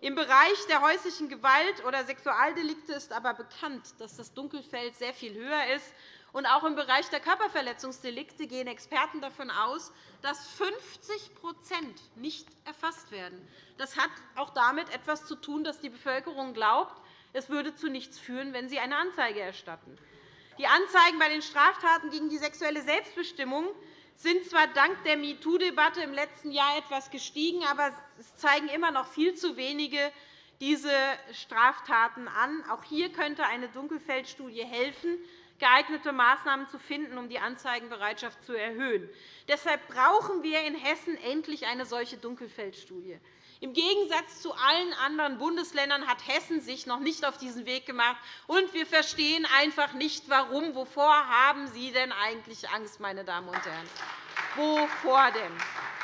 Im Bereich der häuslichen Gewalt oder Sexualdelikte ist aber bekannt, dass das Dunkelfeld sehr viel höher ist und auch im Bereich der Körperverletzungsdelikte gehen Experten davon aus, dass 50% nicht erfasst werden. Das hat auch damit etwas zu tun, dass die Bevölkerung glaubt, es würde zu nichts führen, wenn sie eine Anzeige erstatten. Die Anzeigen bei den Straftaten gegen die sexuelle Selbstbestimmung sind zwar dank der MeToo-Debatte im letzten Jahr etwas gestiegen, aber es zeigen immer noch viel zu wenige diese Straftaten an. Auch hier könnte eine Dunkelfeldstudie helfen, geeignete Maßnahmen zu finden, um die Anzeigenbereitschaft zu erhöhen. Deshalb brauchen wir in Hessen endlich eine solche Dunkelfeldstudie. Im Gegensatz zu allen anderen Bundesländern hat Hessen sich noch nicht auf diesen Weg gemacht, und wir verstehen einfach nicht, warum. Wovor haben Sie denn eigentlich Angst, meine Damen und Herren? Wovor denn?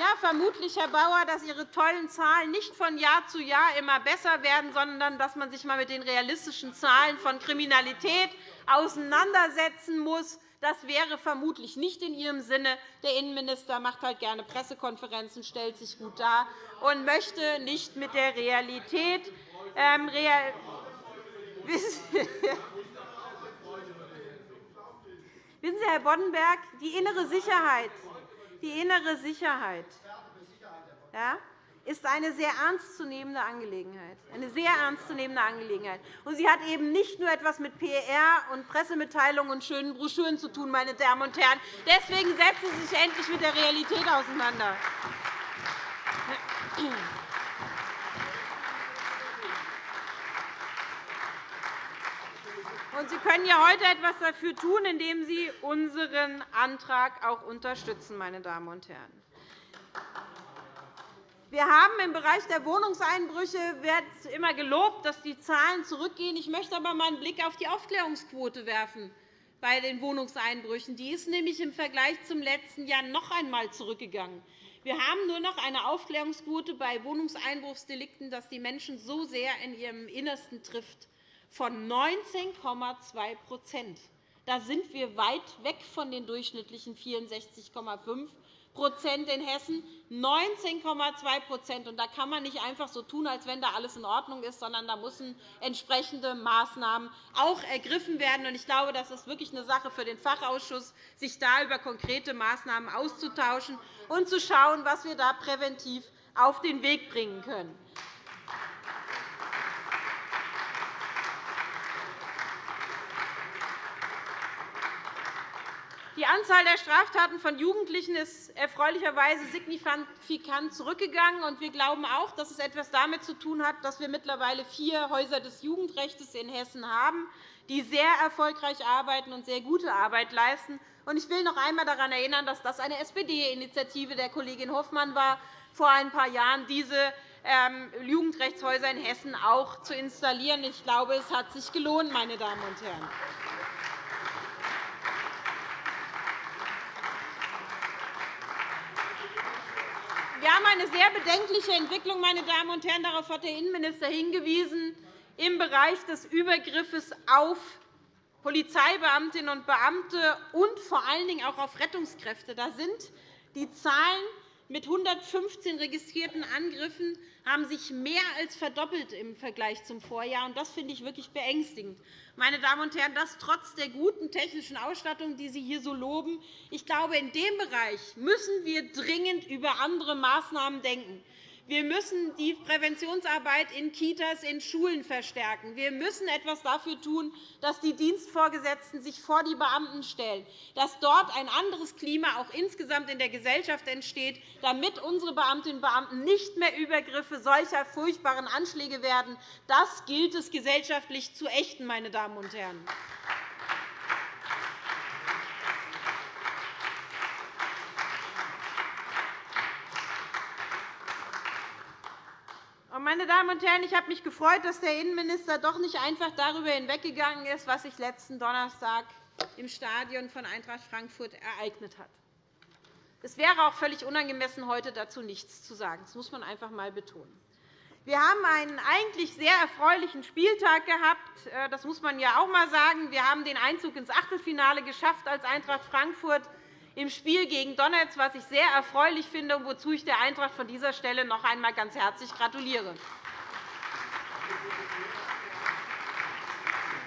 Ja, vermutlich, Herr Bauer, dass Ihre tollen Zahlen nicht von Jahr zu Jahr immer besser werden, sondern dass man sich einmal mit den realistischen Zahlen von Kriminalität auseinandersetzen muss. Das wäre vermutlich nicht in Ihrem Sinne. Der Innenminister macht halt gerne Pressekonferenzen, stellt sich gut dar und möchte nicht mit der Realität ähm, real Wissen Sie, Herr Boddenberg, die innere Sicherheit, die innere Sicherheit ja, ist eine sehr ernstzunehmende Angelegenheit. Eine sehr ernstzunehmende Angelegenheit. Und sie hat eben nicht nur etwas mit PR und Pressemitteilungen und schönen Broschüren zu tun, meine Damen und Herren. Deswegen setzen Sie sich endlich mit der Realität auseinander. Sie können ja heute etwas dafür tun, indem Sie unseren Antrag auch unterstützen. Meine Damen und Herren. Wir haben im Bereich der Wohnungseinbrüche wird immer gelobt, dass die Zahlen zurückgehen. Ich möchte aber einmal einen Blick auf die Aufklärungsquote werfen bei den Wohnungseinbrüchen. Die ist nämlich im Vergleich zum letzten Jahr noch einmal zurückgegangen. Wir haben nur noch eine Aufklärungsquote bei Wohnungseinbruchsdelikten, dass die Menschen so sehr in ihrem Innersten trifft von 19,2% Da sind wir weit weg von den durchschnittlichen 64,5% in Hessen, 19,2 Da kann man nicht einfach so tun, als wenn da alles in Ordnung ist, sondern da müssen entsprechende Maßnahmen auch ergriffen werden. Ich glaube, das ist wirklich eine Sache für den Fachausschuss, sich da über konkrete Maßnahmen auszutauschen und zu schauen, was wir da präventiv auf den Weg bringen können. Die Anzahl der Straftaten von Jugendlichen ist erfreulicherweise signifikant zurückgegangen. Wir glauben auch, dass es etwas damit zu tun hat, dass wir mittlerweile vier Häuser des Jugendrechts in Hessen haben, die sehr erfolgreich arbeiten und sehr gute Arbeit leisten. Ich will noch einmal daran erinnern, dass das eine SPD-Initiative der Kollegin Hofmann war, vor ein paar Jahren diese ähm, Jugendrechtshäuser in Hessen auch zu installieren. Ich glaube, es hat sich gelohnt, meine Damen und Herren. Wir haben eine sehr bedenkliche Entwicklung, meine Damen und Herren. Darauf hat der Innenminister hingewiesen im Bereich des Übergriffes auf Polizeibeamtinnen und Beamte und vor allen Dingen auch auf Rettungskräfte. Da sind die Zahlen mit 115 registrierten Angriffen haben sich mehr als verdoppelt im Vergleich zum Vorjahr. Das finde ich wirklich beängstigend. Meine Damen und Herren, das trotz der guten technischen Ausstattung, die Sie hier so loben. Ich glaube, in dem Bereich müssen wir dringend über andere Maßnahmen denken. Wir müssen die Präventionsarbeit in Kitas, in Schulen verstärken. Wir müssen etwas dafür tun, dass die Dienstvorgesetzten sich vor die Beamten stellen, dass dort ein anderes Klima auch insgesamt in der Gesellschaft entsteht, damit unsere Beamtinnen und Beamten nicht mehr Übergriffe solcher furchtbaren Anschläge werden. Das gilt es gesellschaftlich zu ächten, meine Damen und Herren. Meine Damen und Herren, ich habe mich gefreut, dass der Innenminister doch nicht einfach darüber hinweggegangen ist, was sich letzten Donnerstag im Stadion von Eintracht Frankfurt ereignet hat. Es wäre auch völlig unangemessen, heute dazu nichts zu sagen. Das muss man einfach einmal betonen. Wir haben einen eigentlich sehr erfreulichen Spieltag gehabt. Äh, das muss man ja auch einmal sagen. Wir haben den Einzug ins Achtelfinale geschafft als Eintracht Frankfurt im Spiel gegen Donetsk, was ich sehr erfreulich finde und wozu ich der Eintracht von dieser Stelle noch einmal ganz herzlich gratuliere.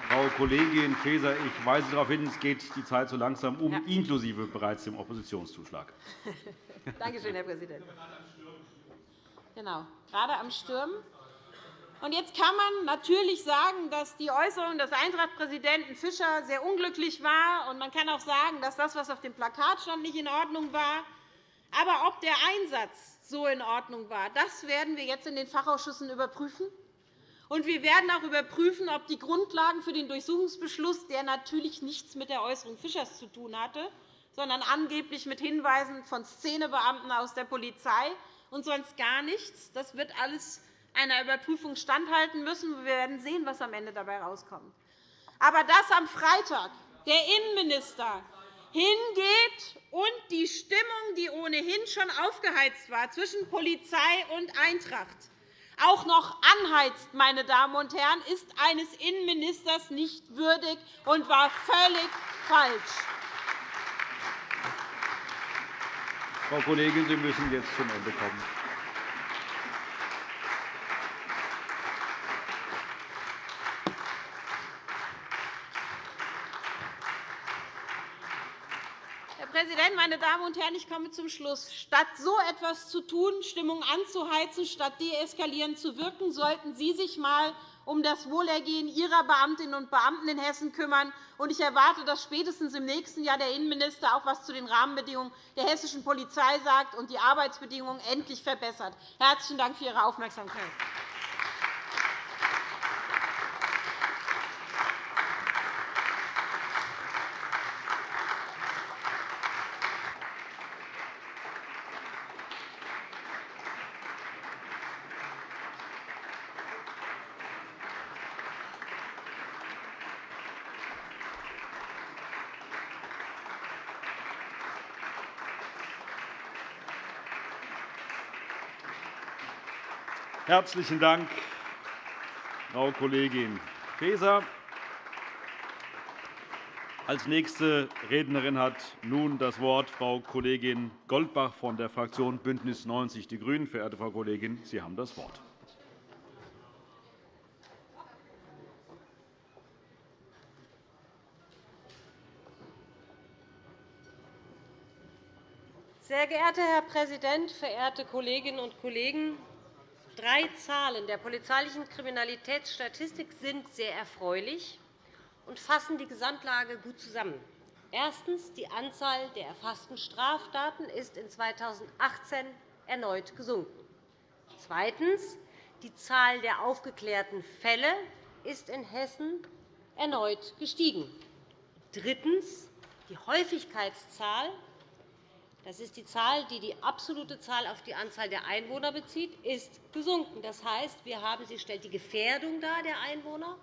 Frau Kollegin Faeser, ich weise darauf hin, es geht die Zeit so langsam um, ja. inklusive bereits dem Oppositionszuschlag. Danke schön, Herr Präsident. Genau, gerade am Stürmen. Jetzt kann man natürlich sagen, dass die Äußerung des Eintracht-Präsidenten Fischer sehr unglücklich war. Man kann auch sagen, dass das, was auf dem Plakat stand, nicht in Ordnung war. Aber ob der Einsatz so in Ordnung war, das werden wir jetzt in den Fachausschüssen überprüfen. Und wir werden auch überprüfen, ob die Grundlagen für den Durchsuchungsbeschluss, der natürlich nichts mit der Äußerung Fischers zu tun hatte, sondern angeblich mit Hinweisen von Szenebeamten aus der Polizei und sonst gar nichts, das wird alles einer Überprüfung standhalten müssen. Wir werden sehen, was am Ende dabei herauskommt. Aber dass am Freitag der Innenminister hingeht und die Stimmung, die ohnehin schon aufgeheizt war zwischen Polizei und Eintracht, auch noch anheizt, meine Damen und Herren, ist eines Innenministers nicht würdig und war völlig falsch. Frau Kollegin, Sie müssen jetzt zum Ende kommen. Präsident, meine Damen und Herren! Ich komme zum Schluss. Statt so etwas zu tun, Stimmung anzuheizen, statt deeskalierend zu wirken, sollten Sie sich einmal um das Wohlergehen Ihrer Beamtinnen und Beamten in Hessen kümmern. Ich erwarte, dass spätestens im nächsten Jahr der Innenminister auch etwas zu den Rahmenbedingungen der hessischen Polizei sagt und die Arbeitsbedingungen endlich verbessert. Herzlichen Dank für Ihre Aufmerksamkeit. Herzlichen Dank, Frau Kollegin Faeser. Als nächste Rednerin hat nun das Wort Frau Kollegin Goldbach von der Fraktion BÜNDNIS 90 die GRÜNEN. Verehrte Frau Kollegin, Sie haben das Wort. Sehr geehrter Herr Präsident, verehrte Kolleginnen und Kollegen! Drei Zahlen der polizeilichen Kriminalitätsstatistik sind sehr erfreulich und fassen die Gesamtlage gut zusammen. Erstens. Die Anzahl der erfassten Straftaten ist in 2018 erneut gesunken. Zweitens. Die Zahl der aufgeklärten Fälle ist in Hessen erneut gestiegen. Drittens. Die Häufigkeitszahl das ist die Zahl, die die absolute Zahl auf die Anzahl der Einwohner bezieht, ist gesunken. Das heißt, wir haben, sie stellt die Gefährdung dar der Einwohner.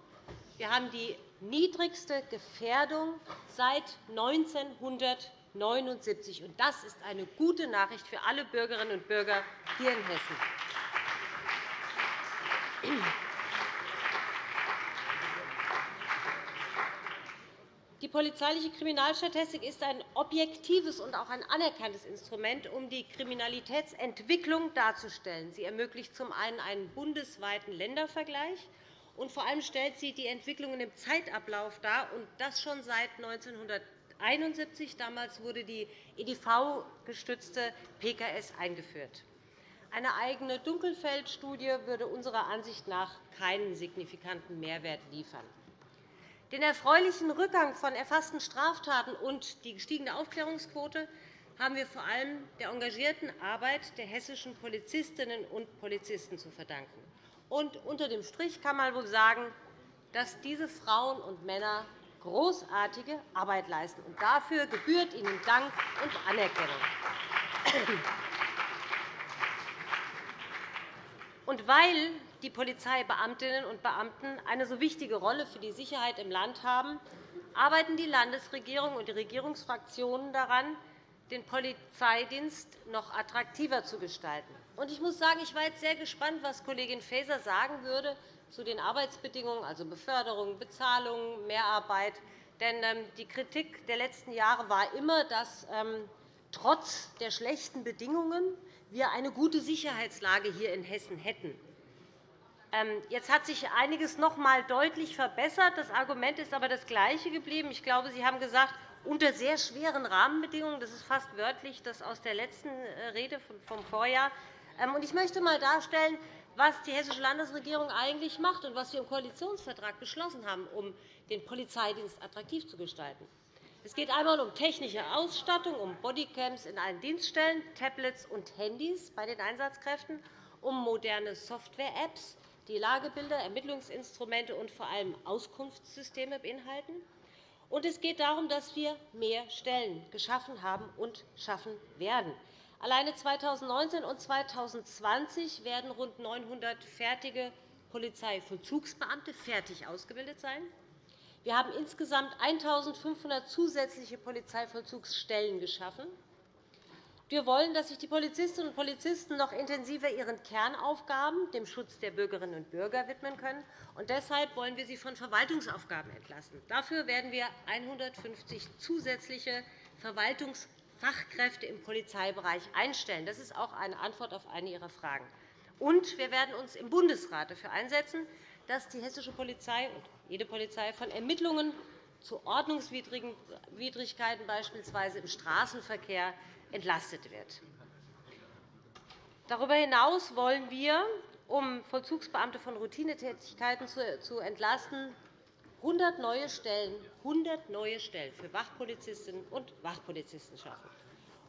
Wir haben die niedrigste Gefährdung seit 1979. Das ist eine gute Nachricht für alle Bürgerinnen und Bürger hier in Hessen. Die polizeiliche Kriminalstatistik ist ein objektives und auch ein anerkanntes Instrument, um die Kriminalitätsentwicklung darzustellen. Sie ermöglicht zum einen einen bundesweiten Ländervergleich, und vor allem stellt sie die Entwicklungen im Zeitablauf dar, und das schon seit 1971. Damals wurde die EDV-gestützte PKS eingeführt. Eine eigene Dunkelfeldstudie würde unserer Ansicht nach keinen signifikanten Mehrwert liefern. Den erfreulichen Rückgang von erfassten Straftaten und die gestiegene Aufklärungsquote haben wir vor allem der engagierten Arbeit der hessischen Polizistinnen und Polizisten zu verdanken. Und unter dem Strich kann man wohl sagen, dass diese Frauen und Männer großartige Arbeit leisten. Und dafür gebührt ihnen Dank und Anerkennung. Und weil die Polizeibeamtinnen und Beamten eine so wichtige Rolle für die Sicherheit im Land haben, arbeiten die Landesregierung und die Regierungsfraktionen daran, den Polizeidienst noch attraktiver zu gestalten. Ich muss sagen, ich war jetzt sehr gespannt, was Kollegin Faeser sagen würde zu den Arbeitsbedingungen, also Beförderung, Bezahlung, Mehrarbeit. Denn ähm, die Kritik der letzten Jahre war immer, dass ähm, trotz der schlechten Bedingungen wir eine gute Sicherheitslage hier in Hessen hätten. Ähm, jetzt hat sich einiges noch einmal deutlich verbessert. Das Argument ist aber das gleiche geblieben. Ich glaube, Sie haben gesagt, unter sehr schweren Rahmenbedingungen. Das ist fast wörtlich das aus der letzten äh, Rede vom Vorjahr. Ähm, ich möchte einmal darstellen, was die Hessische Landesregierung eigentlich macht und was wir im Koalitionsvertrag beschlossen haben, um den Polizeidienst attraktiv zu gestalten. Es geht einmal um technische Ausstattung, um Bodycams in allen Dienststellen, Tablets und Handys bei den Einsatzkräften, um moderne Software-Apps, die Lagebilder, Ermittlungsinstrumente und vor allem Auskunftssysteme beinhalten. Und es geht darum, dass wir mehr Stellen geschaffen haben und schaffen werden. Alleine 2019 und 2020 werden rund 900 fertige Polizeivollzugsbeamte fertig ausgebildet sein. Wir haben insgesamt 1.500 zusätzliche Polizeivollzugsstellen geschaffen. Wir wollen, dass sich die Polizistinnen und Polizisten noch intensiver ihren Kernaufgaben, dem Schutz der Bürgerinnen und Bürger, widmen können. Und deshalb wollen wir sie von Verwaltungsaufgaben entlasten. Dafür werden wir 150 zusätzliche Verwaltungsfachkräfte im Polizeibereich einstellen. Das ist auch eine Antwort auf eine Ihrer Fragen. Und wir werden uns im Bundesrat dafür einsetzen, dass die hessische Polizei und jede Polizei von Ermittlungen zu Ordnungswidrigkeiten beispielsweise im Straßenverkehr entlastet wird. Darüber hinaus wollen wir, um Vollzugsbeamte von Routinetätigkeiten zu entlasten, 100 neue Stellen, 100 neue Stellen für Wachpolizistinnen und Wachpolizisten schaffen.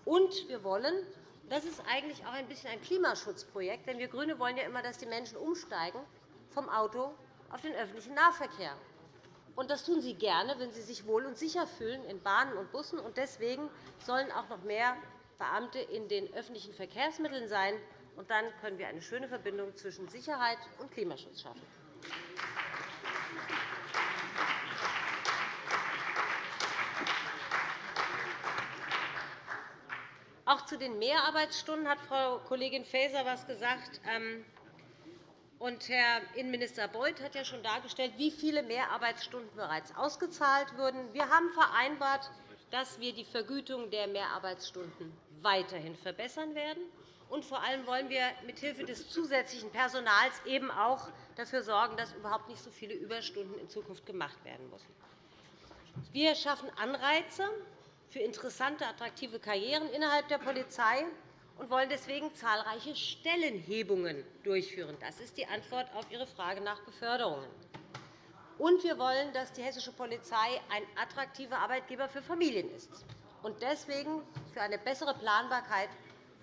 Und wir wollen, das ist eigentlich auch ein bisschen ein Klimaschutzprojekt, denn wir GRÜNE wollen ja immer, dass die Menschen umsteigen vom Auto auf den öffentlichen Nahverkehr. Und das tun sie gerne, wenn sie sich wohl und sicher fühlen in Bahnen und Bussen. Und deswegen sollen auch noch mehr Beamte in den öffentlichen Verkehrsmitteln sein. Und dann können wir eine schöne Verbindung zwischen Sicherheit und Klimaschutz schaffen. Auch zu den Mehrarbeitsstunden hat Frau Kollegin Faeser etwas gesagt. Und Herr Innenminister Beuth hat ja schon dargestellt, wie viele Mehrarbeitsstunden bereits ausgezahlt wurden. Wir haben vereinbart, dass wir die Vergütung der Mehrarbeitsstunden weiterhin verbessern werden. Und vor allem wollen wir mithilfe des zusätzlichen Personals eben auch dafür sorgen, dass überhaupt nicht so viele Überstunden in Zukunft gemacht werden müssen. Wir schaffen Anreize für interessante, attraktive Karrieren innerhalb der Polizei und wollen deswegen zahlreiche Stellenhebungen durchführen. Das ist die Antwort auf Ihre Frage nach Beförderungen. Und wir wollen, dass die hessische Polizei ein attraktiver Arbeitgeber für Familien ist und deswegen für eine bessere Planbarkeit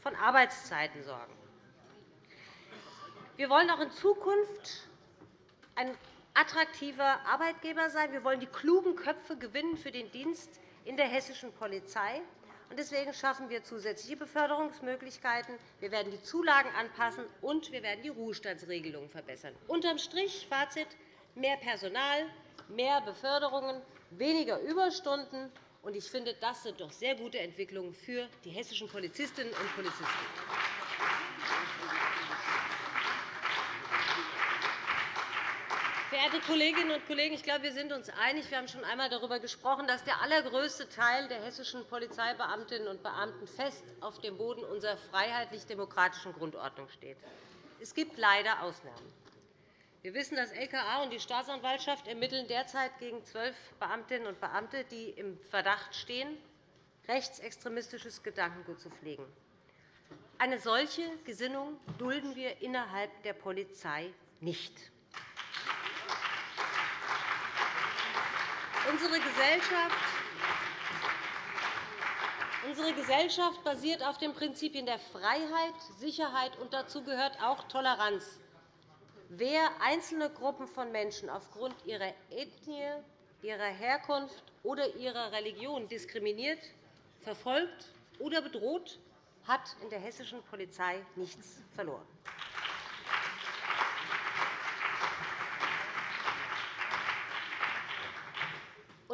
von Arbeitszeiten sorgen. Wir wollen auch in Zukunft ein attraktiver Arbeitgeber sein. Wir wollen die klugen Köpfe gewinnen für den Dienst in der hessischen Polizei Deswegen schaffen wir zusätzliche Beförderungsmöglichkeiten. Wir werden die Zulagen anpassen, und wir werden die Ruhestandsregelungen verbessern. Unterm Strich Fazit mehr Personal, mehr Beförderungen, weniger Überstunden. Ich finde, das sind doch sehr gute Entwicklungen für die hessischen Polizistinnen und Polizisten. Verehrte Kolleginnen und Kollegen, ich glaube, wir sind uns einig. Wir haben schon einmal darüber gesprochen, dass der allergrößte Teil der hessischen Polizeibeamtinnen und Beamten fest auf dem Boden unserer freiheitlich-demokratischen Grundordnung steht. Es gibt leider Ausnahmen. Wir wissen, das LKA und die Staatsanwaltschaft ermitteln derzeit gegen zwölf Beamtinnen und Beamte, die im Verdacht stehen, rechtsextremistisches Gedankengut zu pflegen. Eine solche Gesinnung dulden wir innerhalb der Polizei nicht. Unsere Gesellschaft basiert auf den Prinzipien der Freiheit, Sicherheit, und dazu gehört auch Toleranz. Wer einzelne Gruppen von Menschen aufgrund ihrer Ethnie, ihrer Herkunft oder ihrer Religion diskriminiert, verfolgt oder bedroht, hat in der hessischen Polizei nichts verloren.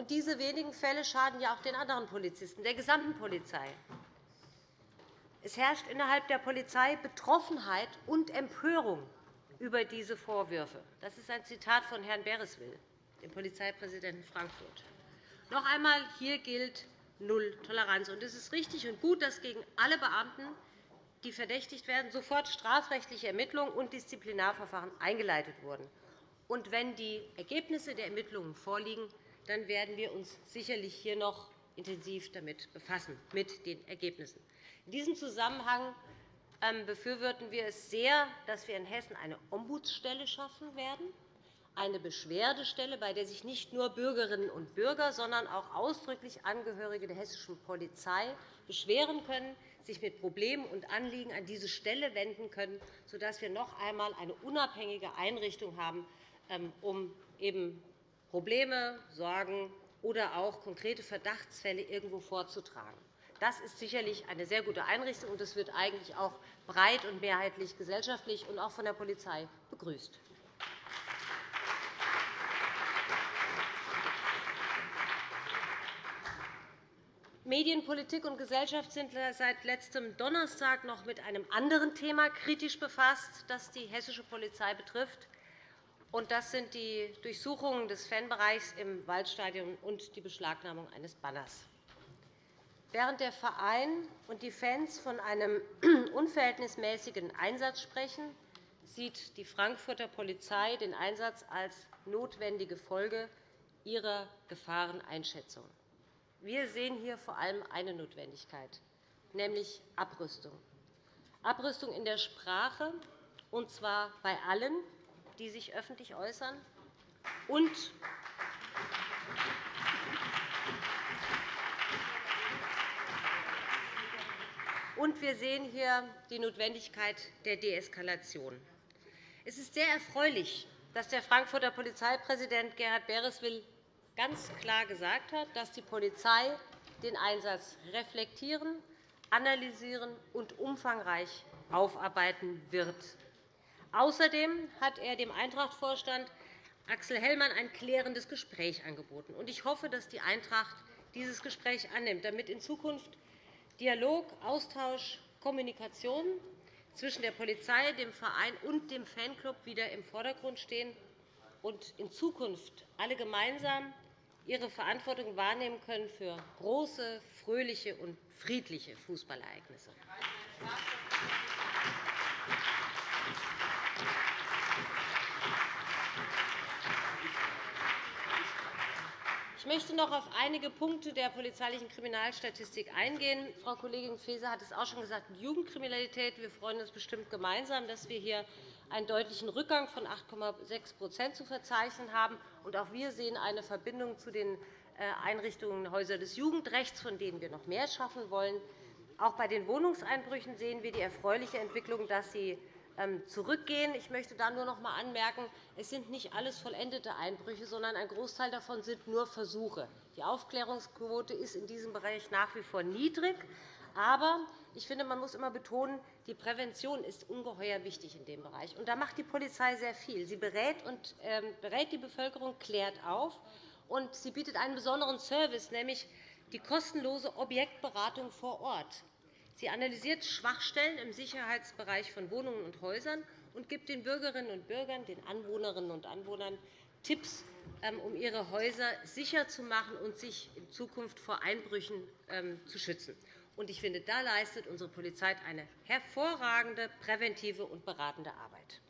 Und diese wenigen Fälle schaden ja auch den anderen Polizisten, der gesamten Polizei. Es herrscht innerhalb der Polizei Betroffenheit und Empörung über diese Vorwürfe. Das ist ein Zitat von Herrn Bereswil, dem Polizeipräsidenten Frankfurt. Noch einmal, hier gilt Null Toleranz. Es ist richtig und gut, dass gegen alle Beamten, die verdächtigt werden, sofort strafrechtliche Ermittlungen und Disziplinarverfahren eingeleitet wurden. Und wenn die Ergebnisse der Ermittlungen vorliegen, dann werden wir uns sicherlich hier noch intensiv damit befassen, mit den Ergebnissen. In diesem Zusammenhang ähm, befürworten wir es sehr, dass wir in Hessen eine Ombudsstelle schaffen werden, eine Beschwerdestelle, bei der sich nicht nur Bürgerinnen und Bürger, sondern auch ausdrücklich Angehörige der hessischen Polizei beschweren können, sich mit Problemen und Anliegen an diese Stelle wenden können, sodass wir noch einmal eine unabhängige Einrichtung haben, ähm, um eben Probleme, Sorgen oder auch konkrete Verdachtsfälle irgendwo vorzutragen. Das ist sicherlich eine sehr gute Einrichtung, und das wird eigentlich auch breit und mehrheitlich gesellschaftlich und auch von der Polizei begrüßt. Medien, Politik und Gesellschaft sind seit letztem Donnerstag noch mit einem anderen Thema kritisch befasst, das die hessische Polizei betrifft. Das sind die Durchsuchungen des Fanbereichs im Waldstadion und die Beschlagnahmung eines Banners. Während der Verein und die Fans von einem unverhältnismäßigen Einsatz sprechen, sieht die Frankfurter Polizei den Einsatz als notwendige Folge ihrer Gefahreneinschätzung. Wir sehen hier vor allem eine Notwendigkeit, nämlich Abrüstung. Abrüstung in der Sprache, und zwar bei allen, die sich öffentlich äußern, und Und wir sehen hier die Notwendigkeit der Deeskalation. Es ist sehr erfreulich, dass der Frankfurter Polizeipräsident Gerhard Bereswil ganz klar gesagt hat, dass die Polizei den Einsatz reflektieren, analysieren und umfangreich aufarbeiten wird. Außerdem hat er dem Eintracht-Vorstand Axel Hellmann ein klärendes Gespräch angeboten. Ich hoffe, dass die Eintracht dieses Gespräch annimmt, damit in Zukunft Dialog, Austausch, Kommunikation zwischen der Polizei, dem Verein und dem Fanclub wieder im Vordergrund stehen und in Zukunft alle gemeinsam ihre Verantwortung wahrnehmen können für große, fröhliche und friedliche Fußballereignisse. Ich möchte noch auf einige Punkte der polizeilichen Kriminalstatistik eingehen. Frau Kollegin Faeser hat es auch schon gesagt, Jugendkriminalität. Wir freuen uns bestimmt gemeinsam, dass wir hier einen deutlichen Rückgang von 8,6% zu verzeichnen haben. auch wir sehen eine Verbindung zu den äh, Einrichtungen Häuser des Jugendrechts, von denen wir noch mehr schaffen wollen. Auch bei den Wohnungseinbrüchen sehen wir die erfreuliche Entwicklung, dass sie zurückgehen. Ich möchte da nur noch einmal anmerken, es sind nicht alles vollendete Einbrüche, sondern ein Großteil davon sind nur Versuche. Die Aufklärungsquote ist in diesem Bereich nach wie vor niedrig. Aber ich finde, man muss immer betonen, die Prävention ist ungeheuer wichtig in dem Bereich. Und da macht die Polizei sehr viel. Sie berät, und, ähm, berät die Bevölkerung, klärt auf, und sie bietet einen besonderen Service, nämlich die kostenlose Objektberatung vor Ort. Sie analysiert Schwachstellen im Sicherheitsbereich von Wohnungen und Häusern und gibt den Bürgerinnen und Bürgern, den Anwohnerinnen und Anwohnern Tipps, ähm, um ihre Häuser sicher zu machen und sich in Zukunft vor Einbrüchen ähm, zu schützen. Ich finde, da leistet unsere Polizei eine hervorragende präventive und beratende Arbeit.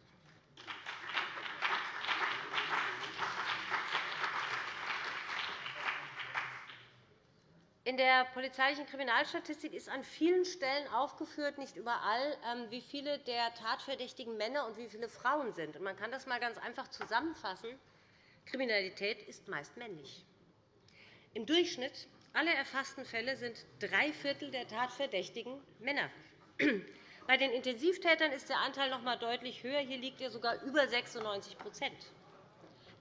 In der polizeilichen Kriminalstatistik ist an vielen Stellen aufgeführt, nicht überall, ähm, wie viele der tatverdächtigen Männer und wie viele Frauen sind. Man kann das einmal ganz einfach zusammenfassen. Kriminalität ist meist männlich. Im Durchschnitt aller erfassten Fälle sind drei Viertel der Tatverdächtigen Männer. Bei den Intensivtätern ist der Anteil noch einmal deutlich höher. Hier liegt er sogar über 96%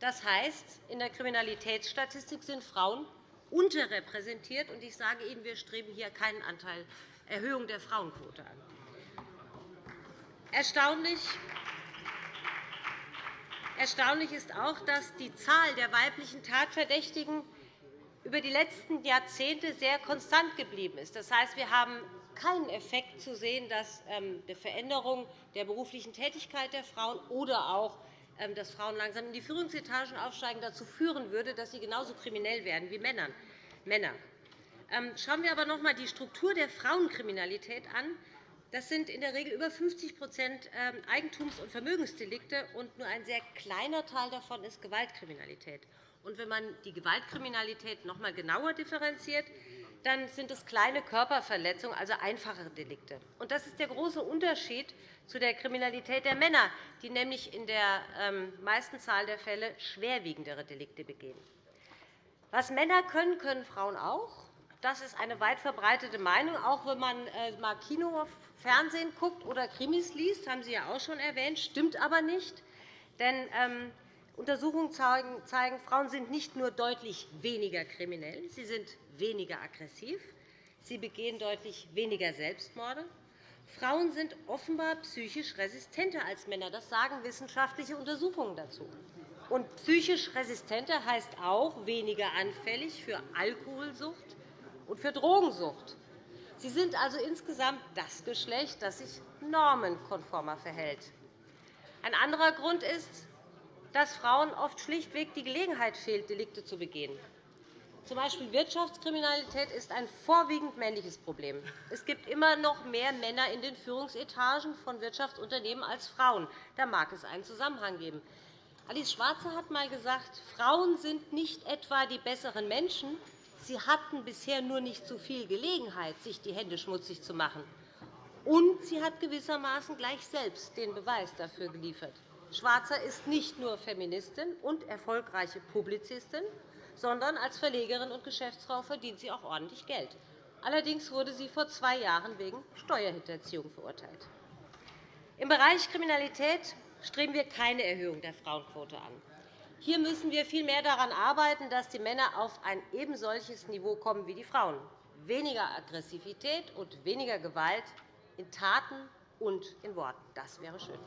Das heißt, in der Kriminalitätsstatistik sind Frauen unterrepräsentiert. Und ich sage Ihnen, wir streben hier keinen Anteil Erhöhung der Frauenquote an. Erstaunlich Erstaunlich ist auch, dass die Zahl der weiblichen Tatverdächtigen über die letzten Jahrzehnte sehr konstant geblieben ist. Das heißt, wir haben keinen Effekt zu sehen, dass ähm, die Veränderung der beruflichen Tätigkeit der Frauen oder auch dass Frauen langsam in die Führungsetagen aufsteigen, dazu führen würde, dass sie genauso kriminell werden wie Männer. Ähm, schauen wir aber noch einmal die Struktur der Frauenkriminalität an. Das sind in der Regel über 50% ähm, Eigentums- und Vermögensdelikte, und nur ein sehr kleiner Teil davon ist Gewaltkriminalität. Wenn man die Gewaltkriminalität noch einmal genauer differenziert, dann sind es kleine Körperverletzungen, also einfachere Delikte. Das ist der große Unterschied zu der Kriminalität der Männer, die nämlich in der ähm, meisten Zahl der Fälle schwerwiegendere Delikte begehen. Was Männer können, können Frauen auch. Das ist eine weit verbreitete Meinung. Auch wenn man äh, mal Kino, Fernsehen guckt oder Krimis liest, haben Sie ja auch schon erwähnt, stimmt aber nicht. Denn ähm, Untersuchungen zeigen, Frauen sind nicht nur deutlich weniger kriminell, sie sind weniger aggressiv, sie begehen deutlich weniger Selbstmorde. Frauen sind offenbar psychisch resistenter als Männer. Das sagen wissenschaftliche Untersuchungen dazu. Und psychisch resistenter heißt auch weniger anfällig für Alkoholsucht und für Drogensucht. Sie sind also insgesamt das Geschlecht, das sich normenkonformer verhält. Ein anderer Grund ist, dass Frauen oft schlichtweg die Gelegenheit fehlt, Delikte zu begehen. Z. B. Wirtschaftskriminalität ist ein vorwiegend männliches Problem. Es gibt immer noch mehr Männer in den Führungsetagen von Wirtschaftsunternehmen als Frauen. Da mag es einen Zusammenhang geben. Alice Schwarzer hat einmal gesagt, Frauen sind nicht etwa die besseren Menschen, sie hatten bisher nur nicht so viel Gelegenheit, sich die Hände schmutzig zu machen. Und sie hat gewissermaßen gleich selbst den Beweis dafür geliefert. Schwarzer ist nicht nur Feministin und erfolgreiche Publizistin, sondern als Verlegerin und Geschäftsfrau verdient sie auch ordentlich Geld. Allerdings wurde sie vor zwei Jahren wegen Steuerhinterziehung verurteilt. Im Bereich Kriminalität streben wir keine Erhöhung der Frauenquote an. Hier müssen wir vielmehr daran arbeiten, dass die Männer auf ein ebensolches Niveau kommen wie die Frauen. Weniger Aggressivität und weniger Gewalt in Taten und in Worten. Das wäre schön.